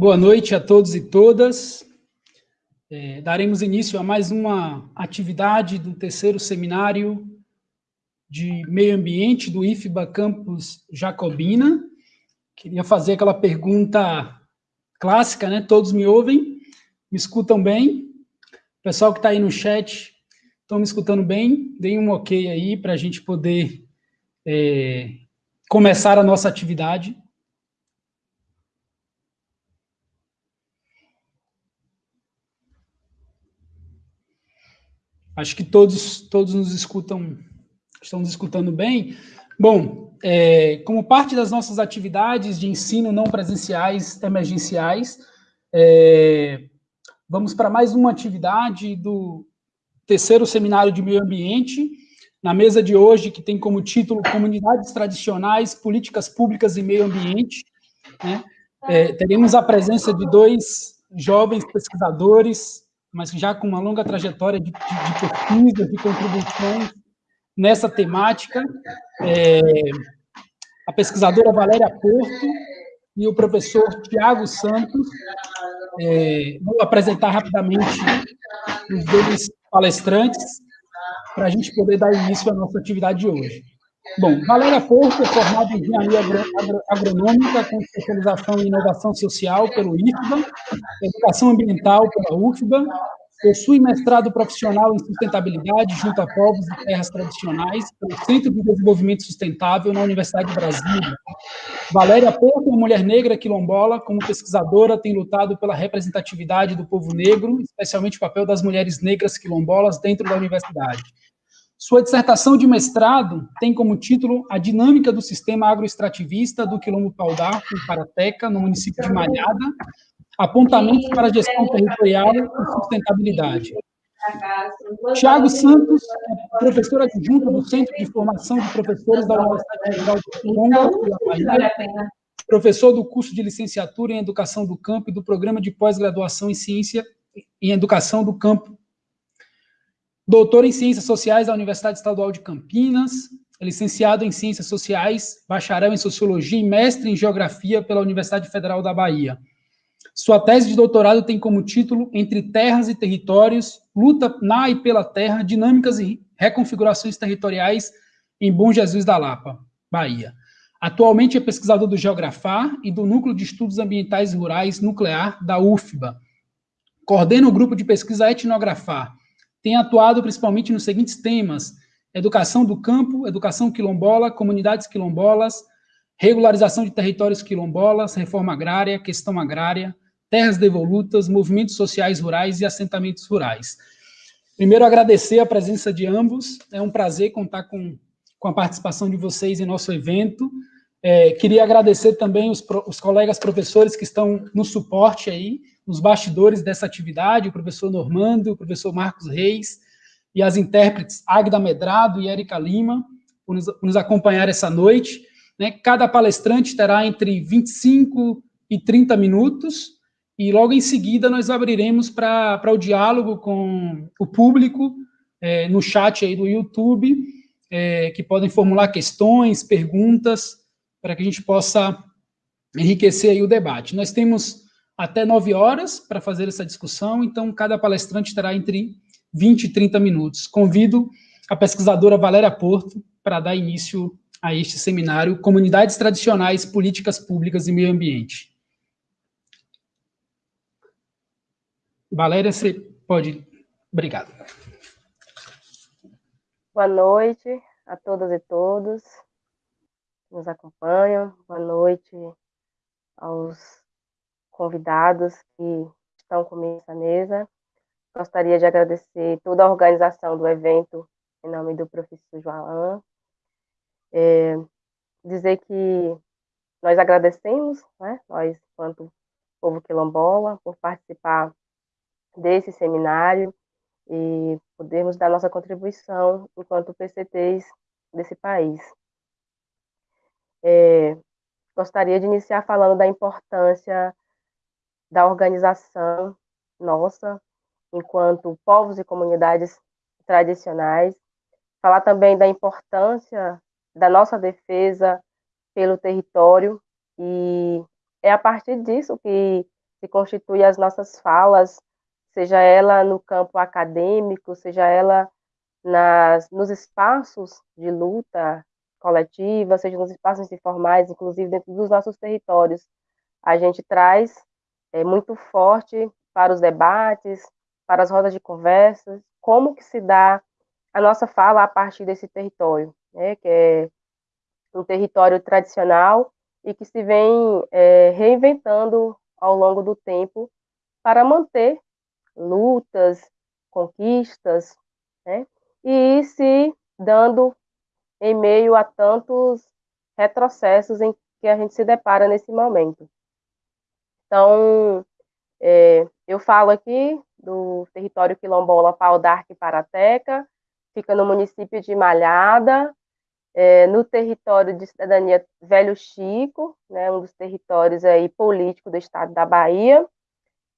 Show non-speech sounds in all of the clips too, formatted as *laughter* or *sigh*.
Boa noite a todos e todas. É, daremos início a mais uma atividade do terceiro seminário de meio ambiente do IFBA Campus Jacobina. Queria fazer aquela pergunta clássica, né? Todos me ouvem? Me escutam bem? O pessoal que está aí no chat, estão me escutando bem? Deem um ok aí para a gente poder é, começar a nossa atividade. Acho que todos, todos nos escutam, estão nos escutando bem. Bom, é, como parte das nossas atividades de ensino não presenciais emergenciais, é, vamos para mais uma atividade do terceiro seminário de meio ambiente, na mesa de hoje, que tem como título Comunidades Tradicionais, Políticas Públicas e Meio Ambiente. Né? É, teremos a presença de dois jovens pesquisadores, mas já com uma longa trajetória de, de, de pesquisas, de contribuições nessa temática, é, a pesquisadora Valéria Porto e o professor Tiago Santos. É, vou apresentar rapidamente os dois palestrantes para a gente poder dar início à nossa atividade de hoje. Bom, Valéria Porto é formada em Engenharia Agronômica com especialização em Inovação Social pelo IFBA, Educação Ambiental pela UFBA, possui mestrado profissional em Sustentabilidade junto a povos e terras tradicionais pelo Centro de Desenvolvimento Sustentável na Universidade de Brasília. Valéria Porto é uma mulher negra quilombola, como pesquisadora tem lutado pela representatividade do povo negro, especialmente o papel das mulheres negras quilombolas dentro da universidade. Sua dissertação de mestrado tem como título A Dinâmica do Sistema Agroextrativista do Quilombo Paudar, em Parateca, no município de Malhada, apontamentos para a gestão territorial e sustentabilidade. Tiago Santos é professor adjunto do Centro de Formação de Professores da Universidade Federal de Conga, professor do curso de licenciatura em Educação do Campo e do Programa de Pós-Graduação em Ciência em Educação do Campo doutor em Ciências Sociais da Universidade Estadual de Campinas, licenciado em Ciências Sociais, bacharel em Sociologia e mestre em Geografia pela Universidade Federal da Bahia. Sua tese de doutorado tem como título Entre Terras e Territórios, Luta na e pela Terra, Dinâmicas e Reconfigurações Territoriais em Bom Jesus da Lapa, Bahia. Atualmente é pesquisador do Geografar e do Núcleo de Estudos Ambientais Rurais Nuclear da UFBA. Coordena o grupo de pesquisa Etnografar, tem atuado principalmente nos seguintes temas: educação do campo, educação quilombola, comunidades quilombolas, regularização de territórios quilombolas, reforma agrária, questão agrária, terras devolutas, movimentos sociais rurais e assentamentos rurais. Primeiro, agradecer a presença de ambos, é um prazer contar com, com a participação de vocês em nosso evento. É, queria agradecer também os, os colegas professores que estão no suporte aí, nos bastidores dessa atividade, o professor Normando, o professor Marcos Reis, e as intérpretes Agda Medrado e Érica Lima, por nos, por nos acompanhar essa noite. Né? Cada palestrante terá entre 25 e 30 minutos, e logo em seguida nós abriremos para o diálogo com o público, é, no chat aí do YouTube, é, que podem formular questões, perguntas, para que a gente possa enriquecer aí o debate. Nós temos até 9 horas para fazer essa discussão, então cada palestrante terá entre 20 e 30 minutos. Convido a pesquisadora Valéria Porto para dar início a este seminário Comunidades Tradicionais, Políticas Públicas e Meio Ambiente. Valéria, você pode... Obrigado. Boa noite a todas e todos que nos acompanham. Boa noite aos convidados que estão comigo nessa mesa. Gostaria de agradecer toda a organização do evento em nome do professor João. É, dizer que nós agradecemos, né, nós, enquanto povo quilombola, por participar desse seminário e podermos dar nossa contribuição enquanto PCTs desse país. É, gostaria de iniciar falando da importância da organização nossa, enquanto povos e comunidades tradicionais, falar também da importância da nossa defesa pelo território, e é a partir disso que se constitui as nossas falas, seja ela no campo acadêmico, seja ela nas, nos espaços de luta coletiva, seja nos espaços informais, inclusive dentro dos nossos territórios. A gente traz é, muito forte para os debates, para as rodas de conversas, como que se dá a nossa fala a partir desse território, né, que é um território tradicional e que se vem é, reinventando ao longo do tempo para manter lutas, conquistas, né, e se dando em meio a tantos retrocessos em que a gente se depara nesse momento. Então, é, eu falo aqui do território quilombola Pau d'Arc Parateca, fica no município de Malhada, é, no território de cidadania Velho Chico, né, um dos territórios aí políticos do estado da Bahia.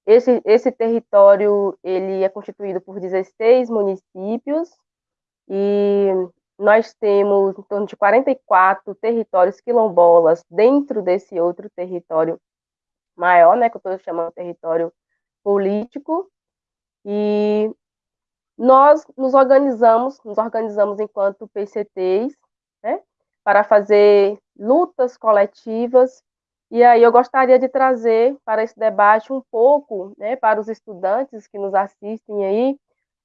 Esse, esse território ele é constituído por 16 municípios e nós temos em torno de 44 territórios quilombolas dentro desse outro território maior, né, que eu estou chamando território político, e nós nos organizamos, nos organizamos enquanto PCTs, né, para fazer lutas coletivas, e aí eu gostaria de trazer para esse debate um pouco, né, para os estudantes que nos assistem aí,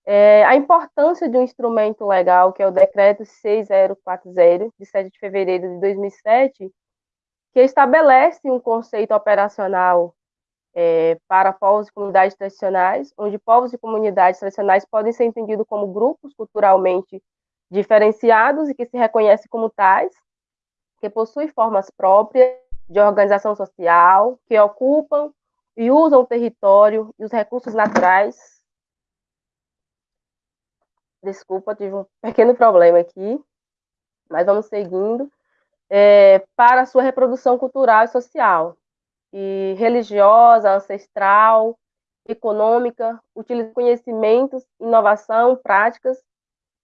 é, a importância de um instrumento legal, que é o Decreto 6040, de 7 de fevereiro de 2007, que estabelece um conceito operacional é, para povos e comunidades tradicionais, onde povos e comunidades tradicionais podem ser entendidos como grupos culturalmente diferenciados e que se reconhecem como tais, que possuem formas próprias de organização social, que ocupam e usam o território e os recursos naturais. Desculpa, tive um pequeno problema aqui, mas vamos seguindo é, para a sua reprodução cultural e social, e religiosa, ancestral, econômica, utiliza conhecimentos, inovação, práticas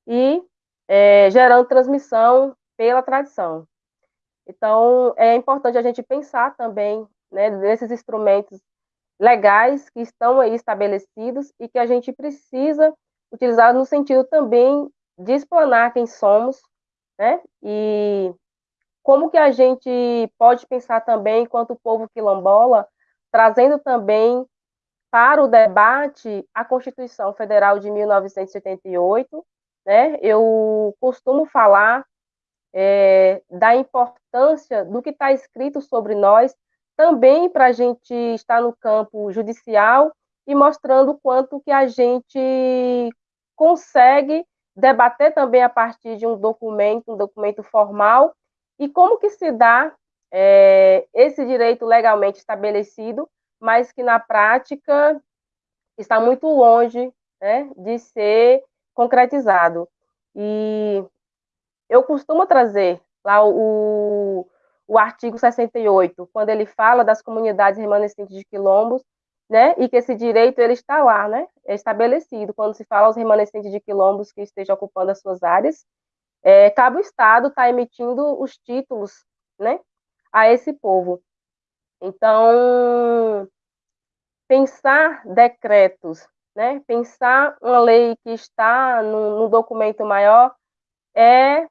e é, gerando transmissão pela tradição. Então, é importante a gente pensar também né, nesses instrumentos legais que estão aí estabelecidos e que a gente precisa utilizar no sentido também de explanar quem somos, né, e como que a gente pode pensar também, enquanto povo quilombola, trazendo também para o debate a Constituição Federal de 1988, né? Eu costumo falar é, da importância do que está escrito sobre nós, também para a gente estar no campo judicial e mostrando o quanto que a gente consegue debater também a partir de um documento, um documento formal, e como que se dá é, esse direito legalmente estabelecido, mas que na prática está muito longe né, de ser concretizado. E eu costumo trazer lá o, o artigo 68, quando ele fala das comunidades remanescentes de quilombos, né, e que esse direito ele está lá, né, é estabelecido, quando se fala aos remanescentes de quilombos que estejam ocupando as suas áreas, é, cabe o Estado estar tá emitindo os títulos né, a esse povo. Então, pensar decretos, né, pensar uma lei que está no, documento maior é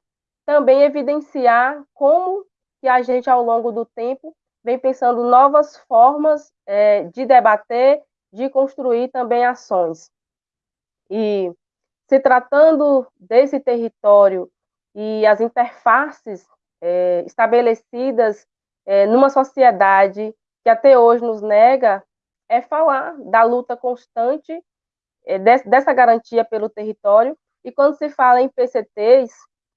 também evidenciar como que a gente, ao longo do tempo, vem pensando novas formas é, de debater, de construir também ações. E se tratando desse território e as interfaces é, estabelecidas é, numa sociedade que até hoje nos nega é falar da luta constante é, desse, dessa garantia pelo território. E quando se fala em PCTs,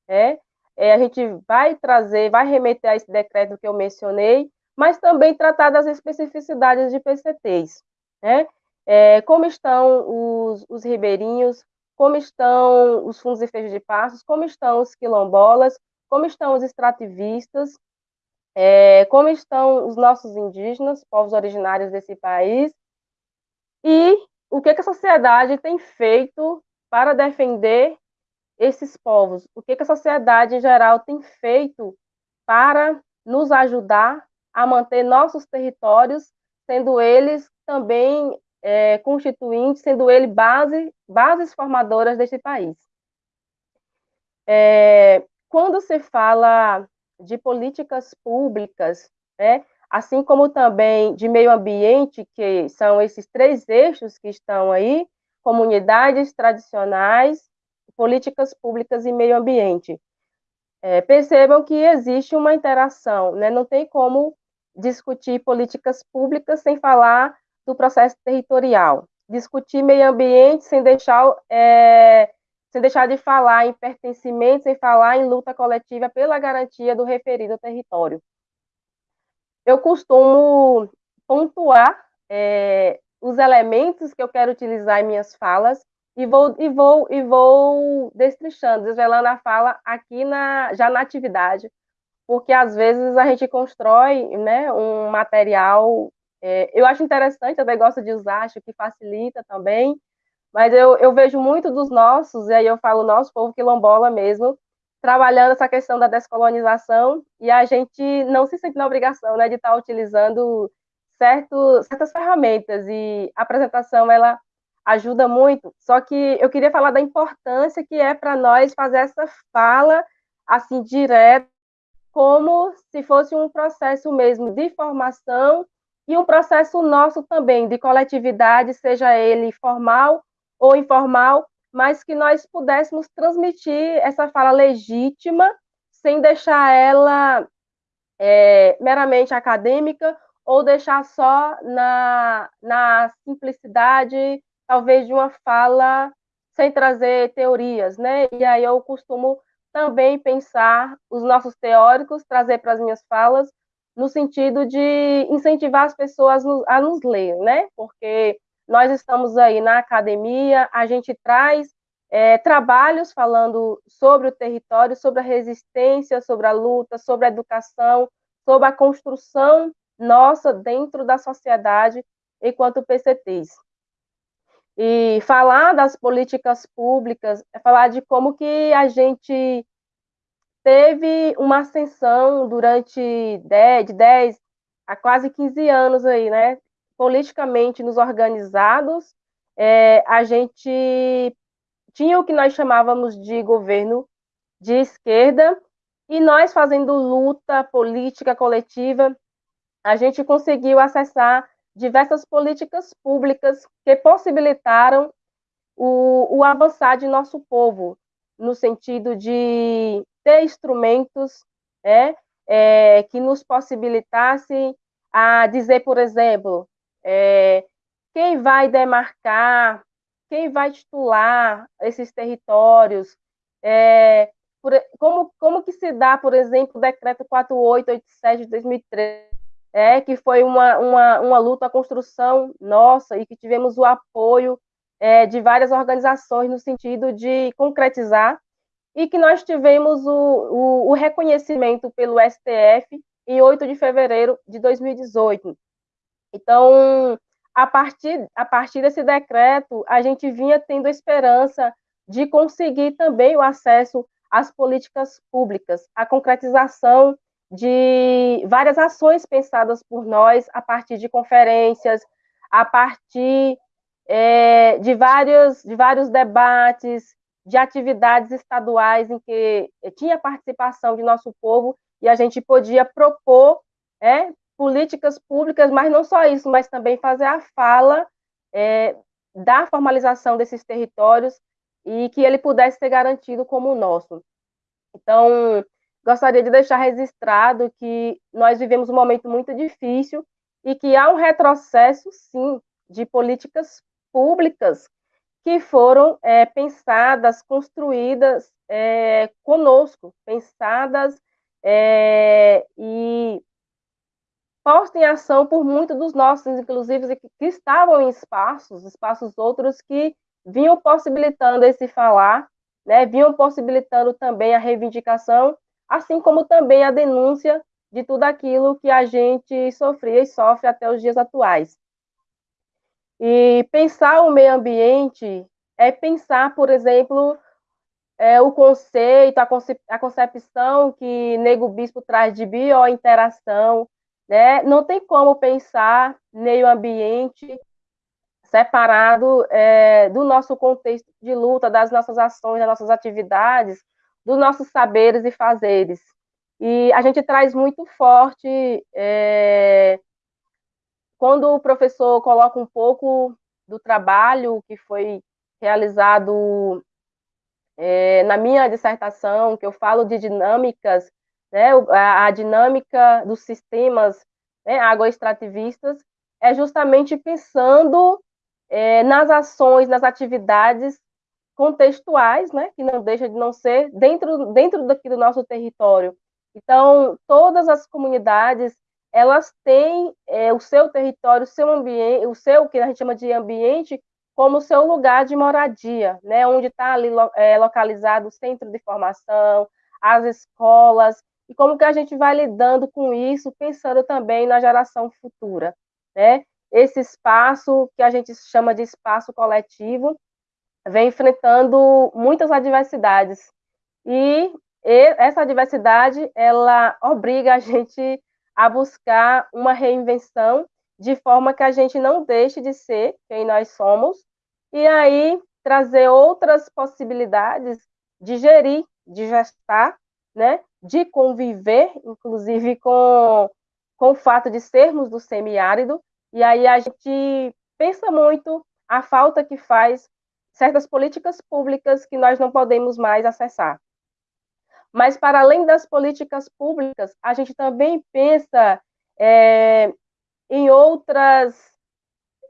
é, é, a gente vai trazer, vai remeter a esse decreto que eu mencionei, mas também tratar das especificidades de PCTs. Né? É, como estão os, os ribeirinhos, como estão os fundos e feixes de passos, como estão os quilombolas, como estão os extrativistas, é, como estão os nossos indígenas, povos originários desse país, e o que, que a sociedade tem feito para defender esses povos, o que, que a sociedade em geral tem feito para nos ajudar a manter nossos territórios, sendo eles também é, constituinte, sendo ele base, bases formadoras deste país. É, quando se fala de políticas públicas, né, assim como também de meio ambiente, que são esses três eixos que estão aí, comunidades tradicionais, políticas públicas e meio ambiente. É, percebam que existe uma interação, né? não tem como discutir políticas públicas sem falar do processo territorial, discutir meio ambiente sem deixar, é, sem deixar de falar em pertencimento, sem falar em luta coletiva pela garantia do referido território eu costumo pontuar é, os elementos que eu quero utilizar em minhas falas e vou e vou e vou destrinchando, desvelando a fala aqui na já na atividade, porque às vezes a gente constrói, né, um material. É, eu acho interessante, eu gosto de usar, acho que facilita também, mas eu, eu vejo muito dos nossos, e aí eu falo nosso povo quilombola mesmo, trabalhando essa questão da descolonização e a gente não se sente na obrigação né, de estar utilizando certo, certas ferramentas e a apresentação ela ajuda muito. Só que eu queria falar da importância que é para nós fazer essa fala assim direta, como se fosse um processo mesmo de formação e um processo nosso também de coletividade, seja ele formal ou informal, mas que nós pudéssemos transmitir essa fala legítima sem deixar ela é, meramente acadêmica ou deixar só na, na simplicidade, talvez, de uma fala sem trazer teorias, né? E aí eu costumo também pensar os nossos teóricos, trazer para as minhas falas, no sentido de incentivar as pessoas a nos ler, né? Porque nós estamos aí na academia, a gente traz é, trabalhos falando sobre o território, sobre a resistência, sobre a luta, sobre a educação, sobre a construção nossa dentro da sociedade enquanto PCTs. E falar das políticas públicas é falar de como que a gente teve uma ascensão durante 10, de 10 a quase 15 anos aí, né? politicamente nos organizados, é, a gente tinha o que nós chamávamos de governo de esquerda, e nós fazendo luta política coletiva, a gente conseguiu acessar diversas políticas públicas que possibilitaram o, o avançar de nosso povo, no sentido de ter instrumentos é, é, que nos possibilitassem a dizer, por exemplo, é, quem vai demarcar, quem vai titular esses territórios, é, por, como, como que se dá, por exemplo, o decreto 4887 de 2013, é, que foi uma, uma, uma luta, a construção nossa, e que tivemos o apoio é, de várias organizações no sentido de concretizar, e que nós tivemos o, o, o reconhecimento pelo STF em 8 de fevereiro de 2018. Então, a partir, a partir desse decreto, a gente vinha tendo esperança de conseguir também o acesso às políticas públicas, a concretização de várias ações pensadas por nós a partir de conferências, a partir é, de, vários, de vários debates, de atividades estaduais em que tinha participação de nosso povo e a gente podia propor é, políticas públicas, mas não só isso, mas também fazer a fala é, da formalização desses territórios e que ele pudesse ser garantido como nosso. Então, gostaria de deixar registrado que nós vivemos um momento muito difícil e que há um retrocesso, sim, de políticas públicas que foram é, pensadas, construídas é, conosco, pensadas é, e posta em ação por muitos dos nossos, inclusive, que, que estavam em espaços, espaços outros que vinham possibilitando esse falar, né, vinham possibilitando também a reivindicação, assim como também a denúncia de tudo aquilo que a gente sofria e sofre até os dias atuais. E pensar o meio ambiente é pensar, por exemplo, é, o conceito, a, a concepção que Nego Bispo traz de biointeração, Né? Não tem como pensar meio ambiente separado é, do nosso contexto de luta, das nossas ações, das nossas atividades, dos nossos saberes e fazeres. E a gente traz muito forte é, quando o professor coloca um pouco do trabalho que foi realizado é, na minha dissertação, que eu falo de dinâmicas, né, a, a dinâmica dos sistemas né, agroextrativistas, é justamente pensando é, nas ações, nas atividades contextuais, né, que não deixa de não ser dentro, dentro daqui do nosso território. Então, todas as comunidades, elas têm é, o seu território, o seu ambiente, o seu, que a gente chama de ambiente, como seu lugar de moradia, né, onde está ali é, localizado o centro de formação, as escolas, e como que a gente vai lidando com isso, pensando também na geração futura, né? Esse espaço que a gente chama de espaço coletivo vem enfrentando muitas adversidades e essa adversidade ela obriga a gente a buscar uma reinvenção de forma que a gente não deixe de ser quem nós somos, e aí trazer outras possibilidades de gerir, de gestar, né, de conviver, inclusive com, com o fato de sermos do semiárido, e aí a gente pensa muito a falta que faz certas políticas públicas que nós não podemos mais acessar. Mas, para além das políticas públicas, a gente também pensa é, em outras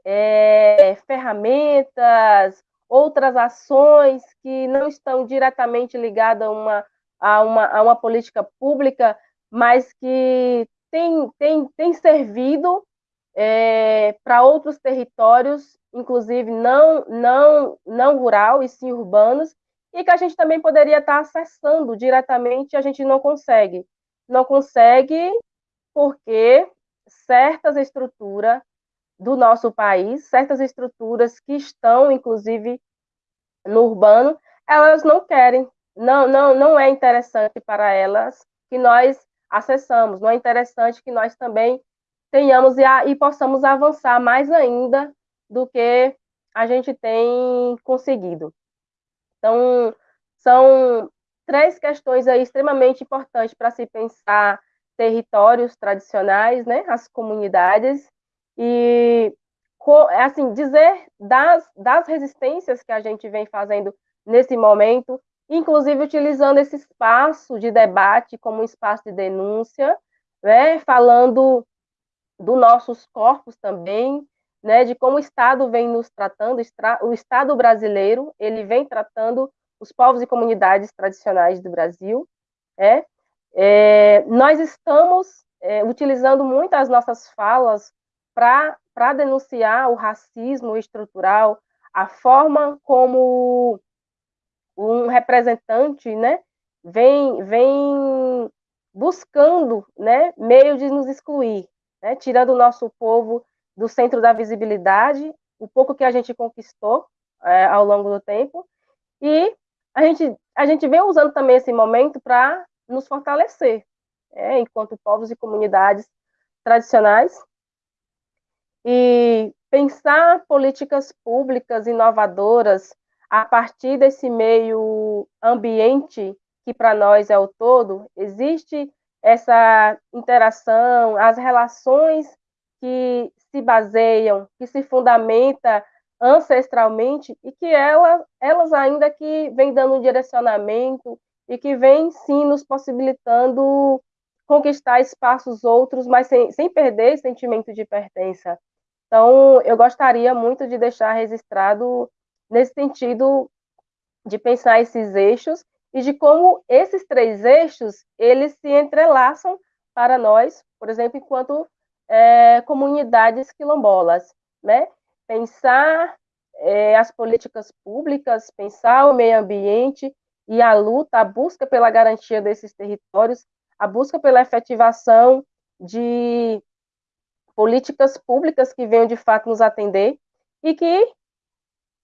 é, ferramentas, outras ações que não estão diretamente ligadas a uma, a uma, a uma política pública, mas que tem, tem, tem servido é, para outros territórios, inclusive não, não, não rural e sim urbanos, e que a gente também poderia estar acessando diretamente, a gente não consegue. Não consegue porque certas estruturas do nosso país, certas estruturas que estão, inclusive, no urbano, elas não querem, não, não, não é interessante para elas que nós acessamos, não é interessante que nós também tenhamos e, a, e possamos avançar mais ainda do que a gente tem conseguido. Então, são três questões aí extremamente importantes para se pensar territórios tradicionais, né, as comunidades, e assim, dizer das, das resistências que a gente vem fazendo nesse momento, inclusive utilizando esse espaço de debate como um espaço de denúncia, né, falando dos nossos corpos também, né, de como o Estado vem nos tratando, o Estado brasileiro, ele vem tratando os povos e comunidades tradicionais do Brasil. É, é nós estamos é, utilizando muito as nossas falas para denunciar o racismo estrutural, a forma como um representante né, vem, vem buscando né, meio de nos excluir, né, tirando o nosso povo do centro da visibilidade, o pouco que a gente conquistou é, ao longo do tempo, e a gente, a gente vem usando também esse momento para nos fortalecer, é, enquanto povos e comunidades tradicionais, e pensar políticas públicas inovadoras a partir desse meio ambiente que para nós é o todo, existe essa interação, as relações que se baseiam, que se fundamenta ancestralmente e que ela, elas ainda que vem dando um direcionamento e que vem sim nos possibilitando conquistar espaços outros, mas sem, sem perder esse sentimento de pertença. Então, eu gostaria muito de deixar registrado nesse sentido de pensar esses eixos e de como esses três eixos eles se entrelaçam para nós, por exemplo, enquanto é, comunidades quilombolas, né? Pensar é, as políticas públicas, pensar o meio ambiente e a luta, a busca pela garantia desses territórios, a busca pela efetivação de políticas públicas que venham de fato nos atender e que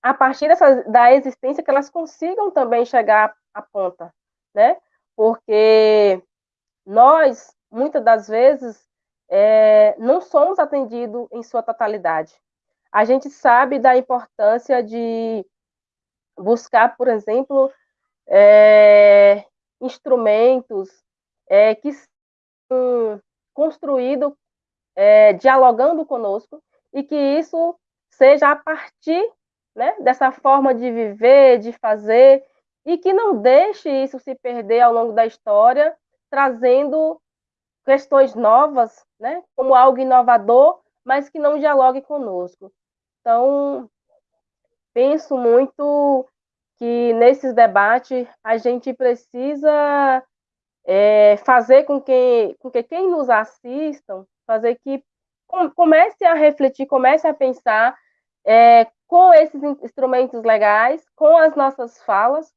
a partir dessa, da existência que elas consigam também chegar à ponta, né? Porque nós muitas das vezes é, não somos atendidos em sua totalidade. A gente sabe da importância de buscar, por exemplo, é, instrumentos é, que são construídos é, dialogando conosco e que isso seja a partir né, dessa forma de viver, de fazer, e que não deixe isso se perder ao longo da história, trazendo questões novas, né, como algo inovador, mas que não dialogue conosco. Então, penso muito que nesses debates a gente precisa é, fazer com que, com que quem nos assistam, fazer que comece a refletir, comece a pensar é, com esses instrumentos legais, com as nossas falas,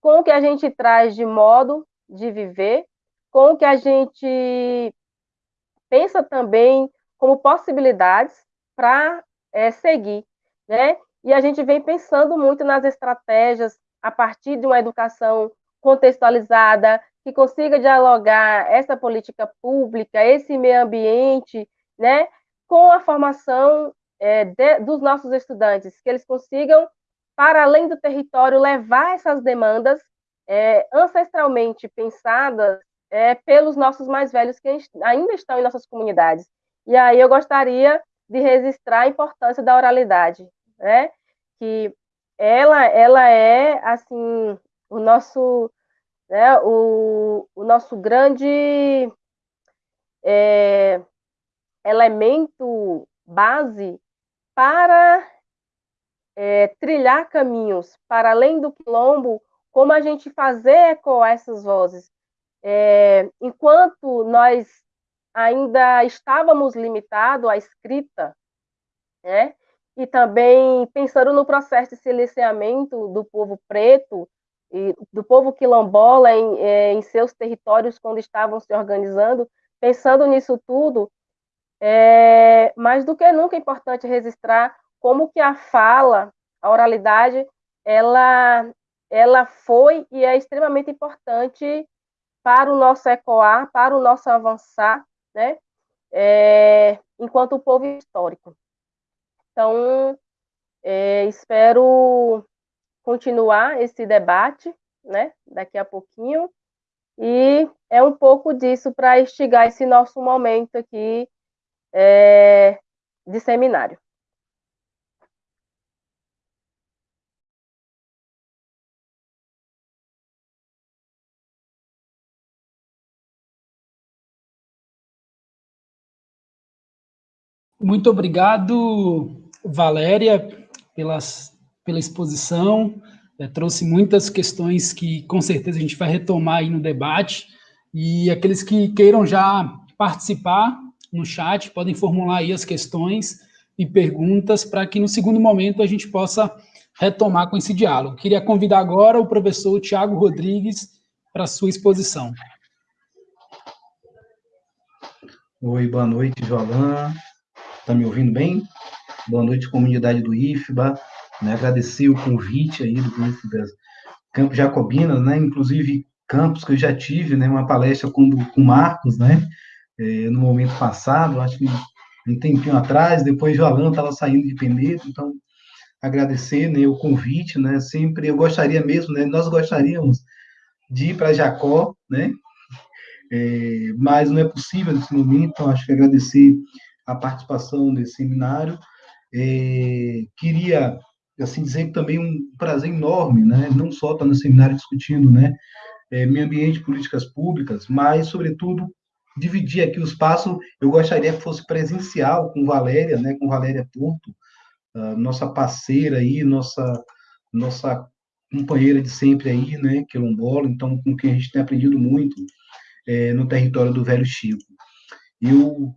com o que a gente traz de modo de viver, com o que a gente pensa também como possibilidades para é, seguir, né? E a gente vem pensando muito nas estratégias a partir de uma educação contextualizada, que consiga dialogar essa política pública, esse meio ambiente, né, com a formação é, de, dos nossos estudantes, que eles consigam, para além do território, levar essas demandas é, ancestralmente pensadas é, pelos nossos mais velhos que ainda estão em nossas comunidades. E aí eu gostaria de registrar a importância da oralidade, né? Que ela, ela é assim o nosso, né? O, o nosso grande é, elemento base para é, trilhar caminhos para além do quilombo, como a gente fazer ecoar essas vozes. É, enquanto nós ainda estávamos limitados à escrita, né? e também pensando no processo de silenciamento do povo preto e do povo quilombola em, é, em seus territórios quando estavam se organizando, pensando nisso tudo, é, mais do que nunca é importante registrar como que a fala, a oralidade, ela, ela foi e é extremamente importante para o nosso ecoar, para o nosso avançar, né? É, enquanto povo histórico. Então, é, espero continuar esse debate, né? Daqui a pouquinho. E é um pouco disso para instigar esse nosso momento aqui é, de seminário. Muito obrigado, Valéria, pelas, pela exposição. É, trouxe muitas questões que, com certeza, a gente vai retomar aí no debate. E aqueles que queiram já participar, no chat, podem formular aí as questões e perguntas para que no segundo momento a gente possa retomar com esse diálogo. Queria convidar agora o professor Tiago Rodrigues para sua exposição. Oi, boa noite, Jolan. Está me ouvindo bem? Boa noite, comunidade do IFBA. Né, agradecer o convite aí do Campos Jacobinas, né, inclusive campos que eu já tive, né, uma palestra com o Marcos, né, é, no momento passado, acho que um tempinho atrás, depois o Alan estava saindo de Penedo, então agradecer né, o convite, né, sempre eu gostaria mesmo, né, nós gostaríamos de ir para Jacó, né, é, mas não é possível nesse momento, então acho que agradecer a participação nesse seminário, é, queria assim dizer que também um prazer enorme, né, não só estar no seminário discutindo, né, é, meio ambiente, políticas públicas, mas sobretudo dividir aqui o espaço, eu gostaria que fosse presencial com Valéria, né, com Valéria Porto, nossa parceira aí, nossa nossa companheira de sempre aí, né, quilombola, então com quem a gente tem aprendido muito é, no território do Velho Chico. Eu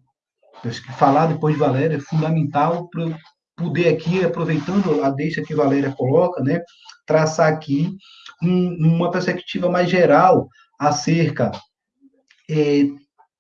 acho que falar depois de Valéria é fundamental para poder aqui, aproveitando a deixa que Valéria coloca, né, traçar aqui um, uma perspectiva mais geral acerca é,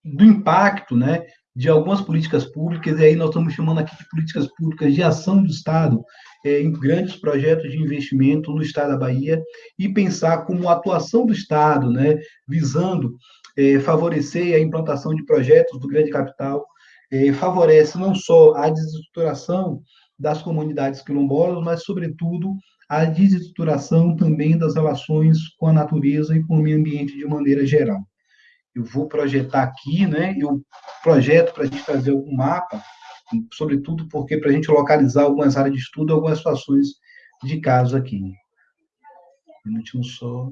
do impacto, né, de algumas políticas públicas, e aí nós estamos chamando aqui de políticas públicas de ação do Estado, é, em grandes projetos de investimento no Estado da Bahia, e pensar como a atuação do Estado, né, visando é, favorecer a implantação de projetos do grande capital, eh, favorece não só a desestruturação das comunidades quilombolas, mas, sobretudo, a desestruturação também das relações com a natureza e com o meio ambiente de maneira geral. Eu vou projetar aqui, né? Eu projeto para a gente fazer algum mapa, sobretudo porque para a gente localizar algumas áreas de estudo, algumas situações de caso aqui. Um minutinho só.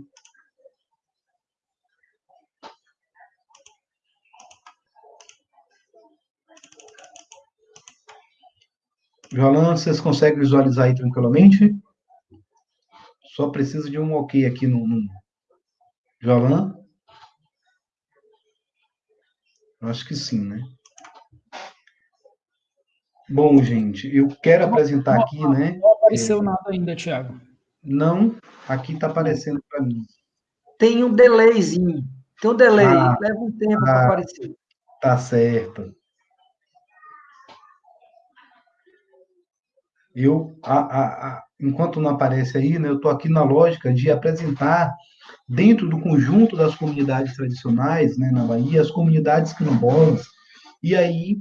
Jolan, vocês conseguem visualizar aí tranquilamente? Só preciso de um ok aqui no, no... Jolan? Acho que sim, né? Bom, gente, eu quero apresentar aqui, né? Não apareceu é... nada ainda, Tiago. Não, aqui está aparecendo para mim. Tem um delayzinho. Tem um delay, ah, leva um tempo ah, para aparecer. Tá certo. Eu, a, a, a, enquanto não aparece aí, né, eu estou aqui na lógica de apresentar, dentro do conjunto das comunidades tradicionais né, na Bahia, as comunidades quilombolas, e aí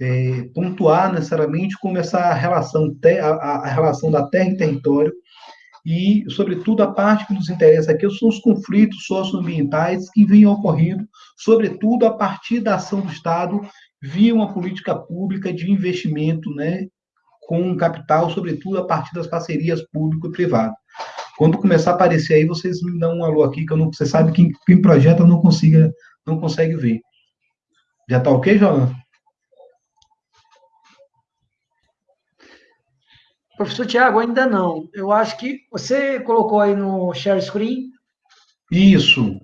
é, pontuar necessariamente como essa relação, a, a relação da terra e território, e, sobretudo, a parte que nos interessa aqui são os conflitos socioambientais que vêm ocorrendo, sobretudo a partir da ação do Estado via uma política pública de investimento né, com capital, sobretudo a partir das parcerias público e privado. Quando começar a aparecer aí, vocês me dão um alô aqui, que eu não, você sabe que quem projeta não consiga, não consegue ver. Já está ok, João? Professor Tiago, ainda não. Eu acho que você colocou aí no share screen. Isso.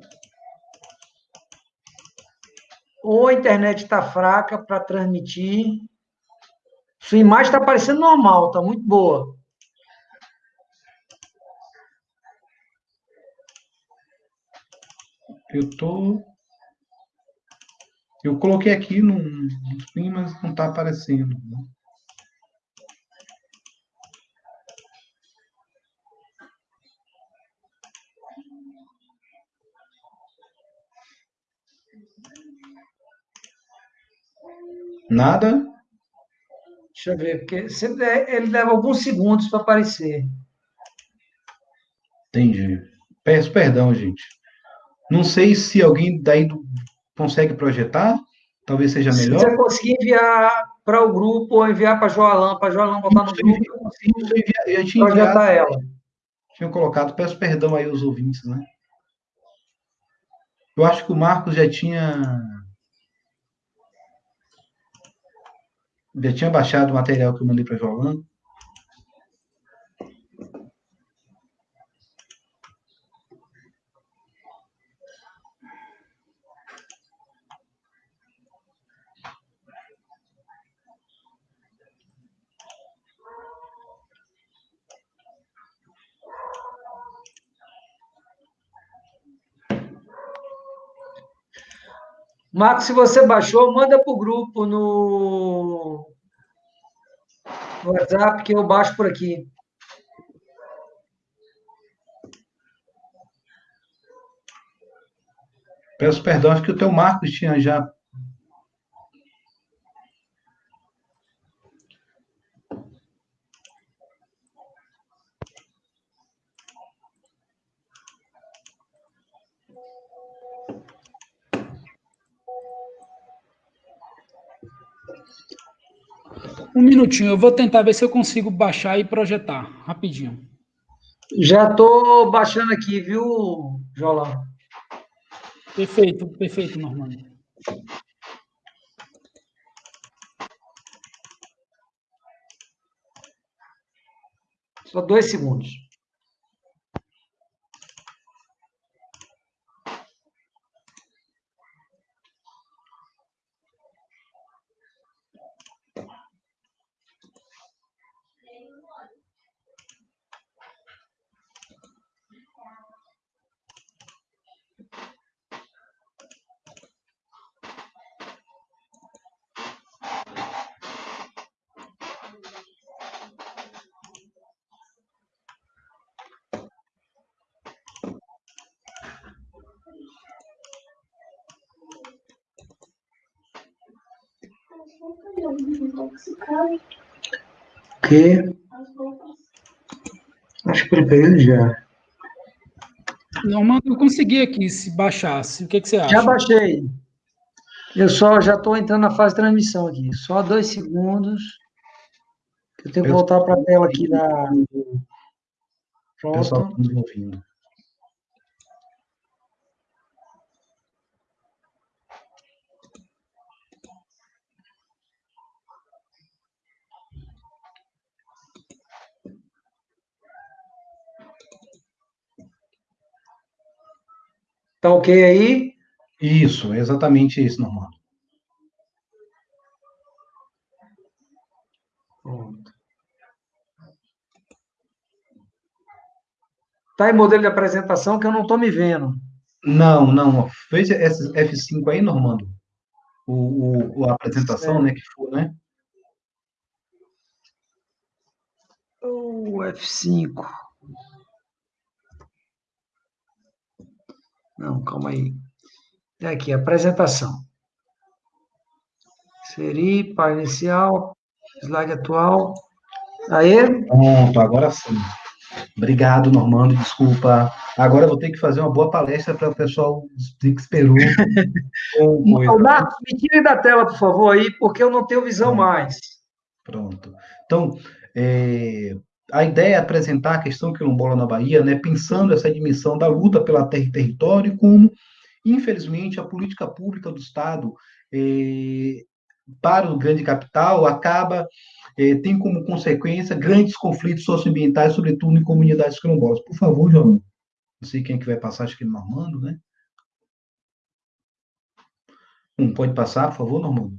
Ou a internet está fraca para transmitir. Sua imagem está parecendo normal, está muito boa. Eu tô. Eu coloquei aqui no, no mas não está aparecendo. Né? Nada? Deixa eu ver, porque sempre ele leva alguns segundos para aparecer. Entendi. Peço perdão, gente. Não sei se alguém daí consegue projetar. Talvez seja melhor. Se você conseguir enviar para o grupo ou enviar para a Joalan, para a Joalan botar no grupo, eu consigo eu tinha projetar enviado, ela. Tinha colocado, peço perdão aí aos ouvintes, né? Eu acho que o Marcos já tinha Já tinha baixado o material que eu mandei para Jolan. Marcos, se você baixou, manda para o grupo no... no WhatsApp que eu baixo por aqui. Peço perdão, acho que o teu Marcos tinha já Um minutinho, eu vou tentar ver se eu consigo baixar e projetar, rapidinho. Já estou baixando aqui, viu, Jolão? Perfeito, perfeito, Normando. Só dois segundos. Que? Acho que preparei já. Não, mano, eu consegui aqui, se baixasse. O que, que você acha? Já baixei. Eu só já estou entrando na fase de transmissão aqui. Só dois segundos. Eu tenho que voltar para a tela aqui da. Pessoal, Pronto. tá nos ouvindo. Tá ok aí? Isso, é exatamente isso, Normando. Pronto. Tá em modelo de apresentação que eu não estou me vendo. Não, não. Fez esse F5 aí, Normando? O, o- a apresentação, né, que for, né? O F5. Não, calma aí. É aqui, apresentação. Inserir, página inicial, slide atual. Aí, Pronto, agora sim. Obrigado, Normando, desculpa. Agora eu vou ter que fazer uma boa palestra para o pessoal que esperou. com coisa. Leonardo, me tire da tela, por favor, aí, porque eu não tenho visão mais. Pronto. Então, é, a ideia é apresentar a questão quilombola na Bahia, né, pensando essa dimensão da luta pela terra e território, como, infelizmente, a política pública do Estado é, para o grande capital acaba, é, tem como consequência grandes conflitos socioambientais, sobretudo em comunidades quilombolas. Por favor, João. Não sei quem é que vai passar, acho que é Normando, né? Um, pode passar, por favor, Normando?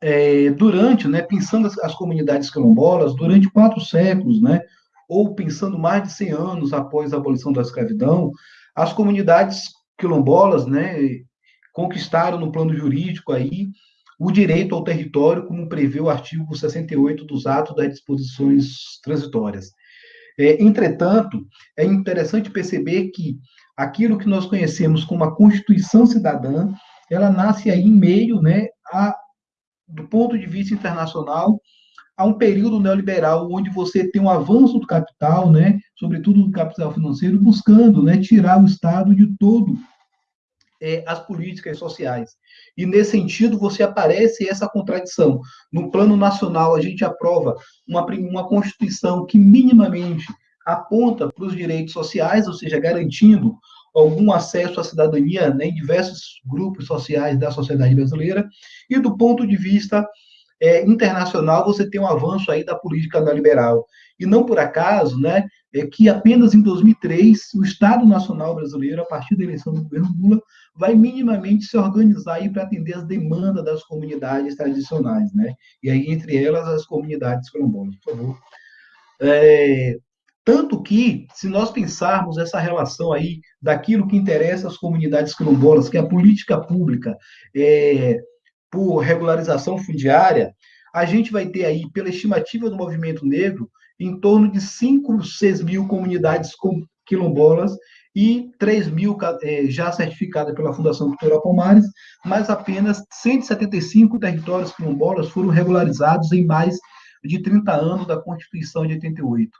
É, durante, né, pensando as, as, comunidades quilombolas, durante quatro séculos, né, ou pensando mais de 100 anos após a abolição da escravidão, as comunidades quilombolas, né, conquistaram no plano jurídico aí o direito ao território, como prevê o artigo 68 dos atos das disposições transitórias. É, entretanto, é interessante perceber que aquilo que nós conhecemos como a Constituição Cidadã, ela nasce aí em meio, né, a do ponto de vista internacional, há um período neoliberal onde você tem um avanço do capital, né, sobretudo do capital financeiro, buscando né, tirar o Estado de todo é, as políticas sociais. E, nesse sentido, você aparece essa contradição. No plano nacional, a gente aprova uma, uma Constituição que minimamente aponta para os direitos sociais, ou seja, garantindo algum acesso à cidadania né, em diversos grupos sociais da sociedade brasileira, e do ponto de vista é, internacional, você tem um avanço aí da política neoliberal. E não por acaso, né, é que apenas em 2003, o Estado Nacional Brasileiro, a partir da eleição do governo Lula, vai minimamente se organizar para atender as demandas das comunidades tradicionais, né? E aí, entre elas, as comunidades quilombolas, por favor. É, tanto que, se nós pensarmos essa relação aí daquilo que interessa às comunidades quilombolas, que é a política pública é, por regularização fundiária, a gente vai ter aí, pela estimativa do movimento negro, em torno de 5, 6 mil comunidades quilombolas e 3 mil é, já certificadas pela Fundação Cultural Palmares, mas apenas 175 territórios quilombolas foram regularizados em mais de 30 anos da Constituição de 88.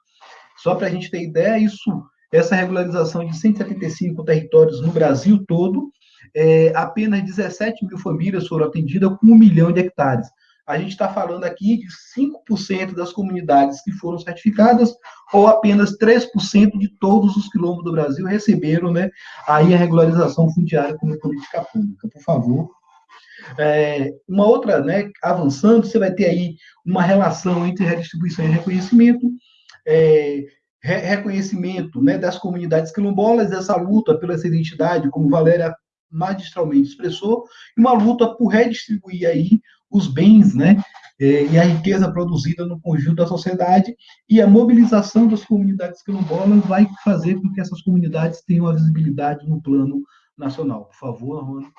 Só para a gente ter ideia, isso, essa regularização de 175 territórios no Brasil todo, é, apenas 17 mil famílias foram atendidas com um milhão de hectares. A gente está falando aqui de 5% das comunidades que foram certificadas, ou apenas 3% de todos os quilombos do Brasil receberam né, aí a regularização fundiária como política pública. Por favor. É, uma outra, né, avançando, você vai ter aí uma relação entre redistribuição e reconhecimento, é, re reconhecimento né, das comunidades quilombolas, essa luta pela essa identidade, como Valéria magistralmente expressou, e uma luta por redistribuir aí os bens, né, e a riqueza produzida no conjunto da sociedade, e a mobilização das comunidades quilombolas vai fazer com que essas comunidades tenham a visibilidade no plano nacional. Por favor, Rona.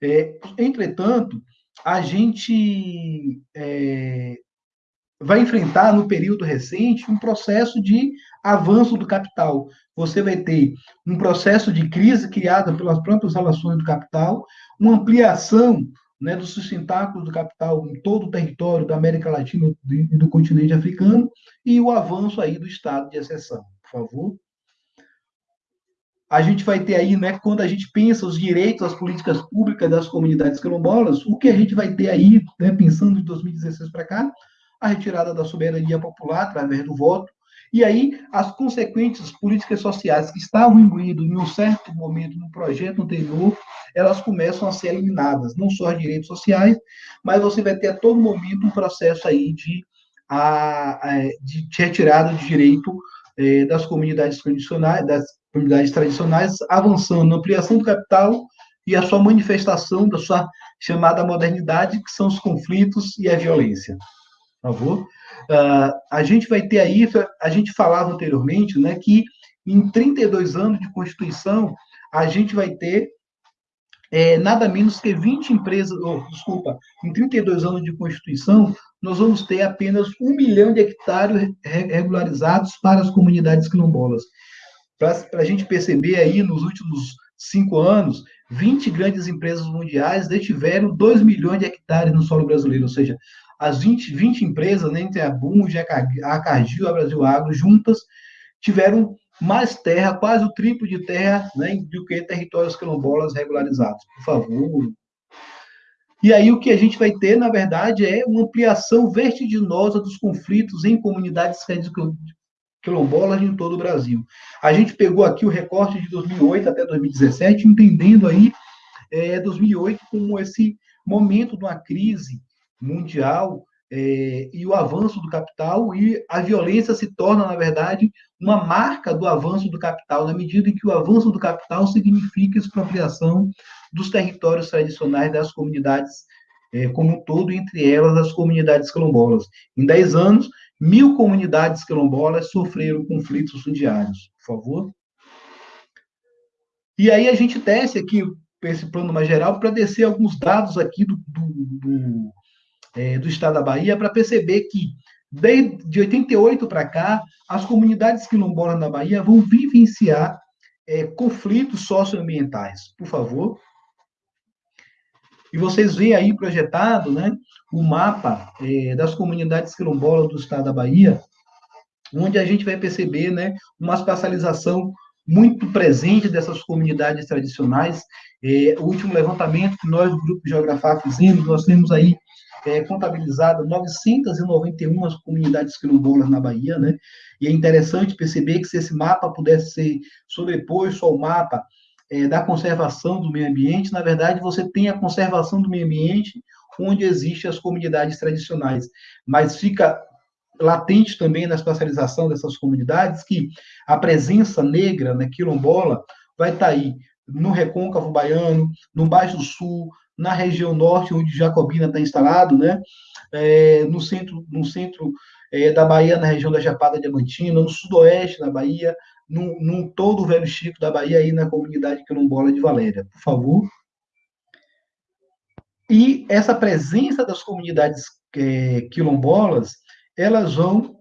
É, entretanto, a gente é, vai enfrentar, no período recente, um processo de avanço do capital. Você vai ter um processo de crise criado pelas próprias relações do capital, uma ampliação né, do sustentáculo do capital em todo o território da América Latina e do continente africano, e o avanço aí do estado de exceção. Por favor a gente vai ter aí, né, quando a gente pensa os direitos, as políticas públicas das comunidades quilombolas, o que a gente vai ter aí, né, pensando de 2016 para cá, a retirada da soberania popular através do voto, e aí as consequentes políticas sociais que estavam imbuídas em um certo momento no projeto anterior, elas começam a ser eliminadas, não só os direitos sociais, mas você vai ter a todo momento um processo aí de, a, de retirada de direito eh, das comunidades tradicionais, das comunidades tradicionais, avançando na ampliação do capital e a sua manifestação da sua chamada modernidade, que são os conflitos e a violência. Favor? Uh, a gente vai ter aí, a gente falava anteriormente, né, que em 32 anos de Constituição, a gente vai ter é, nada menos que 20 empresas, oh, desculpa, em 32 anos de Constituição, nós vamos ter apenas um milhão de hectares regularizados para as comunidades quilombolas para a gente perceber aí, nos últimos cinco anos, 20 grandes empresas mundiais detiveram 2 milhões de hectares no solo brasileiro, ou seja, as 20, 20 empresas, né, entre a Bunge, a Cargill, a Brasil Agro, juntas, tiveram mais terra, quase o triplo de terra, né, do que territórios quilombolas regularizados. Por favor. E aí o que a gente vai ter, na verdade, é uma ampliação vertiginosa dos conflitos em comunidades quilombolas em todo o Brasil. A gente pegou aqui o recorte de 2008 até 2017, entendendo aí é, 2008 como esse momento de uma crise mundial é, e o avanço do capital e a violência se torna, na verdade, uma marca do avanço do capital, na medida em que o avanço do capital significa expropriação dos territórios tradicionais das comunidades é, como um todo, entre elas as comunidades quilombolas. Em 10 anos, Mil comunidades quilombolas sofreram conflitos fundiários. Por favor. E aí a gente desce aqui esse plano mais geral para descer alguns dados aqui do, do, do, é, do estado da Bahia para perceber que desde de 88 para cá as comunidades quilombolas na Bahia vão vivenciar é, conflitos socioambientais. Por favor. E vocês veem aí projetado né, o mapa é, das comunidades quilombolas do estado da Bahia, onde a gente vai perceber né, uma espacialização muito presente dessas comunidades tradicionais. É, o último levantamento que nós, do Grupo Geografar, fizemos, nós temos aí é, contabilizado 991 comunidades quilombolas na Bahia, né? E é interessante perceber que se esse mapa pudesse ser sobreposto ao mapa é, da conservação do meio ambiente, na verdade, você tem a conservação do meio ambiente onde existem as comunidades tradicionais, mas fica latente também na espacialização dessas comunidades que a presença negra, né, quilombola, vai estar tá aí no recôncavo baiano, no Baixo Sul, na região norte, onde Jacobina está instalado, né, é, no centro, no centro é, da Bahia, na região da Chapada Diamantina, no sudoeste da Bahia, num, num todo o Velho Chico da Bahia, aí na comunidade quilombola de Valéria. Por favor. E essa presença das comunidades é, quilombolas, elas vão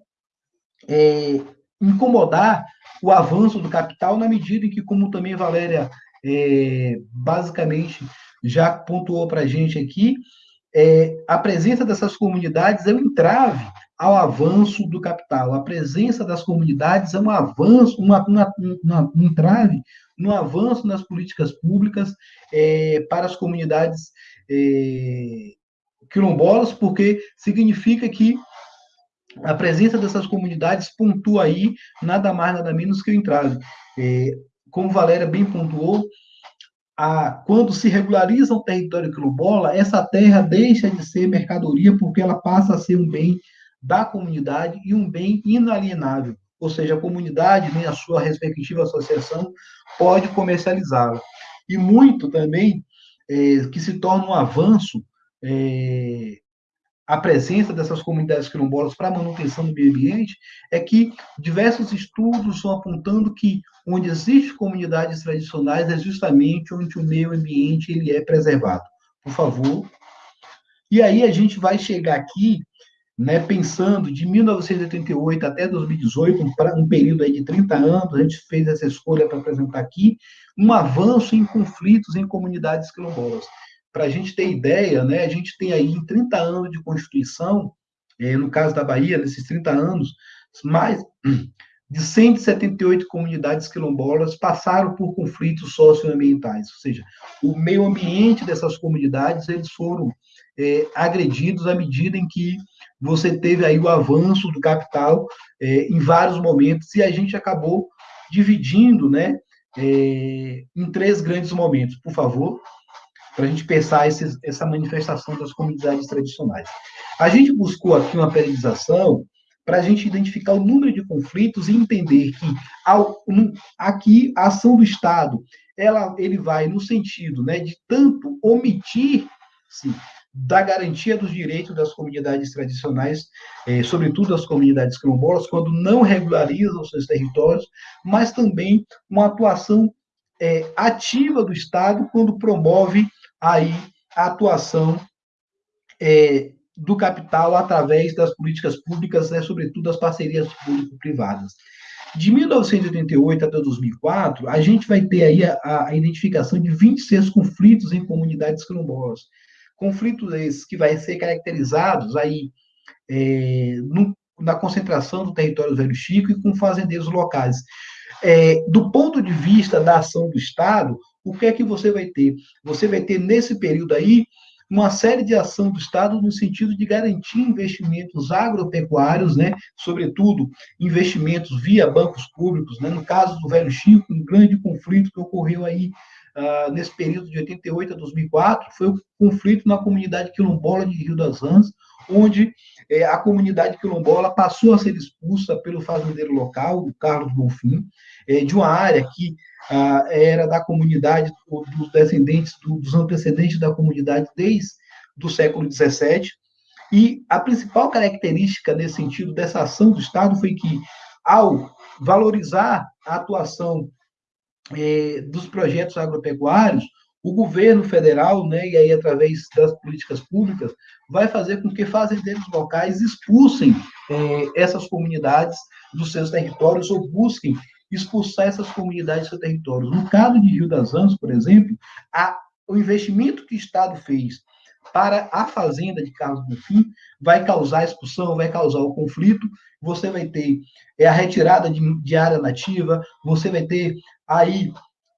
é, incomodar o avanço do capital na medida em que, como também Valéria é, basicamente já pontuou para a gente aqui, é, a presença dessas comunidades é um entrave ao avanço do capital. A presença das comunidades é um avanço, uma, uma, uma, um entrave no avanço nas políticas públicas é, para as comunidades é, quilombolas, porque significa que a presença dessas comunidades pontua aí nada mais, nada menos que o entrave. É, como Valéria bem pontuou, a, quando se regulariza o território quilombola, essa terra deixa de ser mercadoria porque ela passa a ser um bem da comunidade e um bem inalienável, ou seja, a comunidade, nem a sua respectiva associação, pode comercializá-la. E muito também é, que se torna um avanço é, a presença dessas comunidades quilombolas para a manutenção do meio ambiente é que diversos estudos estão apontando que onde existem comunidades tradicionais é justamente onde o meio ambiente ele é preservado. Por favor. E aí a gente vai chegar aqui né, pensando de 1988 até 2018, um, um período aí de 30 anos, a gente fez essa escolha para apresentar aqui, um avanço em conflitos em comunidades quilombolas. Para a gente ter ideia, né, a gente tem aí em 30 anos de Constituição, é, no caso da Bahia, nesses 30 anos, mais de 178 comunidades quilombolas passaram por conflitos socioambientais, ou seja, o meio ambiente dessas comunidades eles foram é, agredidos à medida em que você teve aí o avanço do capital é, em vários momentos e a gente acabou dividindo, né, é, em três grandes momentos. Por favor, para a gente pensar essa manifestação das comunidades tradicionais. A gente buscou aqui uma periodização para a gente identificar o número de conflitos e entender que ao, aqui a ação do Estado ela, ele vai no sentido né, de tanto omitir-se da garantia dos direitos das comunidades tradicionais, eh, sobretudo as comunidades quilombolas, quando não regularizam seus territórios, mas também uma atuação eh, ativa do Estado quando promove aí a atuação é, do capital através das políticas públicas, né, sobretudo as parcerias público-privadas. De 1988 até 2004, a gente vai ter aí a, a identificação de 26 conflitos em comunidades quilombolas. Conflitos esses que vai ser caracterizados aí é, no, na concentração do território Velho Chico e com fazendeiros locais. É, do ponto de vista da ação do Estado, o que é que você vai ter? Você vai ter, nesse período aí, uma série de ação do Estado no sentido de garantir investimentos agropecuários, né, sobretudo investimentos via bancos públicos, né, no caso do Velho Chico, um grande conflito que ocorreu aí uh, nesse período de 88 a 2004, foi o conflito na comunidade quilombola de Rio das Rãs, onde eh, a comunidade quilombola passou a ser expulsa pelo fazendeiro local, o Carlos Bonfim, eh, de uma área que ah, era da comunidade, dos descendentes, dos antecedentes da comunidade desde o século XVII. E a principal característica nesse sentido dessa ação do Estado foi que, ao valorizar a atuação eh, dos projetos agropecuários, o governo federal, né, e aí através das políticas públicas, vai fazer com que fazendeiros locais expulsem eh, essas comunidades dos seus territórios ou busquem expulsar essas comunidades do território. No caso de Rio das Anjos, por exemplo, a, o investimento que o Estado fez para a fazenda de Carlos Bonfim vai causar expulsão, vai causar o conflito, você vai ter é, a retirada de, de área nativa, você vai ter aí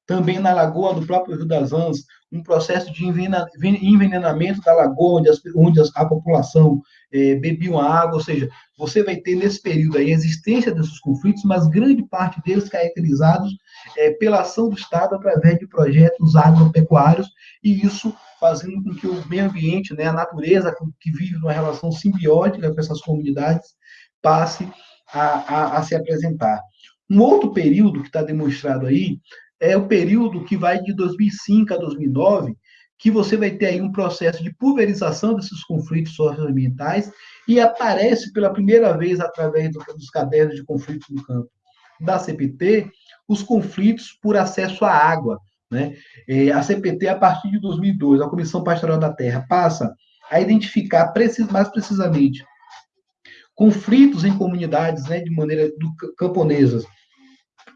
também na lagoa do próprio Rio das Anjos, um processo de envenenamento da lagoa, onde, as, onde a população é, bebia uma água, ou seja, você vai ter nesse período aí a existência desses conflitos, mas grande parte deles caracterizados é, pela ação do Estado através de projetos agropecuários, e isso fazendo com que o meio ambiente, né, a natureza que vive numa relação simbiótica com essas comunidades, passe a, a, a se apresentar. Um outro período que está demonstrado aí é o período que vai de 2005 a 2009, que você vai ter aí um processo de pulverização desses conflitos socioambientais e aparece pela primeira vez através dos cadernos de conflitos no campo da CPT os conflitos por acesso à água. Né? É, a CPT, a partir de 2002, a Comissão Pastoral da Terra, passa a identificar mais precisamente conflitos em comunidades né, de maneira do, camponesas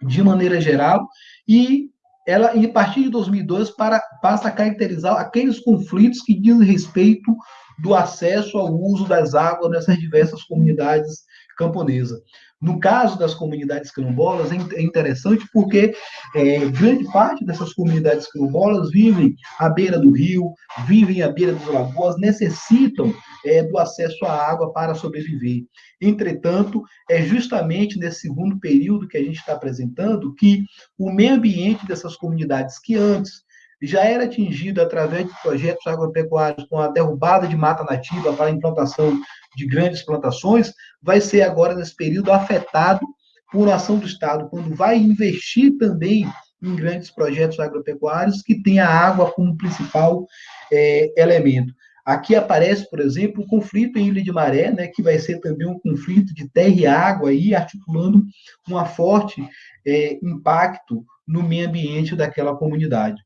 de maneira geral e ela, a partir de 2002, para, passa a caracterizar aqueles conflitos que dizem respeito do acesso ao uso das águas nessas diversas comunidades camponesas. No caso das comunidades quilombolas, é, é interessante porque é, grande parte dessas comunidades quilombolas vivem à beira do rio, vivem à beira das lagoas, necessitam é, do acesso à água para sobreviver. Entretanto, é justamente nesse segundo período que a gente está apresentando que o meio ambiente dessas comunidades, que antes já era atingido através de projetos agropecuários com a derrubada de mata nativa para a implantação de grandes plantações, vai ser agora, nesse período, afetado por ação do Estado, quando vai investir também em grandes projetos agropecuários que tem a água como principal é, elemento. Aqui aparece, por exemplo, o conflito em Ilha de Maré, né, que vai ser também um conflito de terra e água, aí, articulando um forte é, impacto no meio ambiente daquela comunidade.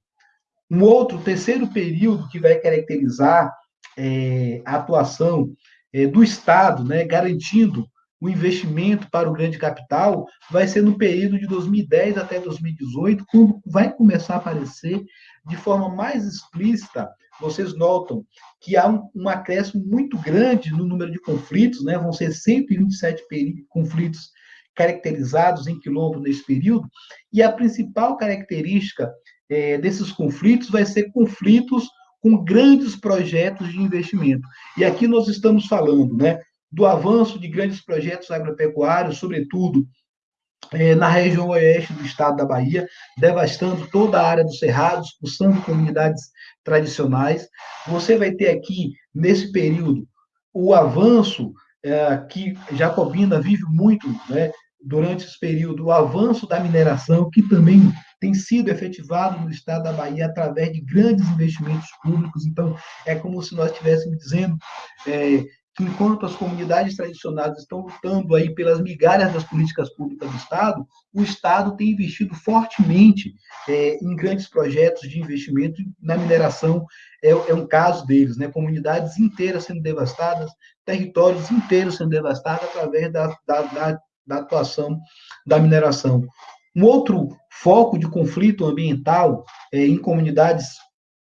Um outro, terceiro período que vai caracterizar é, a atuação é, do Estado, né, garantindo o investimento para o grande capital, vai ser no período de 2010 até 2018, quando vai começar a aparecer de forma mais explícita. Vocês notam que há um, um acréscimo muito grande no número de conflitos, né? vão ser 127 conflitos caracterizados em quilombo nesse período, e a principal característica é, desses conflitos vai ser conflitos com grandes projetos de investimento. E aqui nós estamos falando né, do avanço de grandes projetos agropecuários, sobretudo é, na região oeste do estado da Bahia, devastando toda a área dos cerrados, expulsando comunidades tradicionais. Você vai ter aqui, nesse período, o avanço é, que Jacobina vive muito né, durante esse período, o avanço da mineração, que também tem sido efetivado no estado da Bahia através de grandes investimentos públicos. Então, é como se nós estivéssemos dizendo é, que enquanto as comunidades tradicionais estão lutando aí pelas migalhas das políticas públicas do Estado, o Estado tem investido fortemente é, em grandes projetos de investimento na mineração, é, é, um caso deles, né? comunidades inteiras sendo devastadas, territórios inteiros sendo devastados através da, da, da, da atuação da mineração. Um outro foco de conflito ambiental é, em comunidades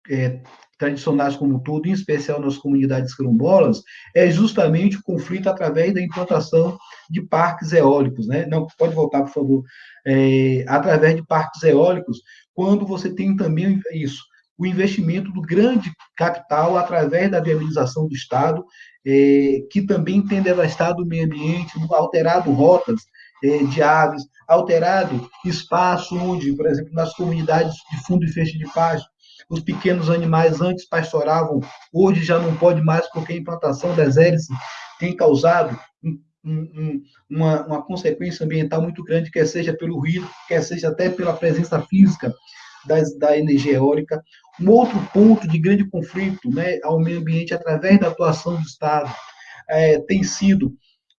é, tradicionais como todo, em especial nas comunidades quilombolas, é justamente o conflito através da implantação de parques eólicos, né? Não, pode voltar, por favor. É, através de parques eólicos, quando você tem também isso, o investimento do grande capital através da viabilização do Estado, é, que também tem devastado o meio ambiente, alterado rotas de aves, alterado espaço onde, por exemplo, nas comunidades de fundo e feixe de pasto, os pequenos animais antes pastoravam, hoje já não pode mais porque a implantação das hélices tem causado um, um, uma, uma, consequência ambiental muito grande, quer seja pelo ruído, quer seja até pela presença física das, da energia eólica. Um outro ponto de grande conflito né, ao meio ambiente através da atuação do Estado é, tem sido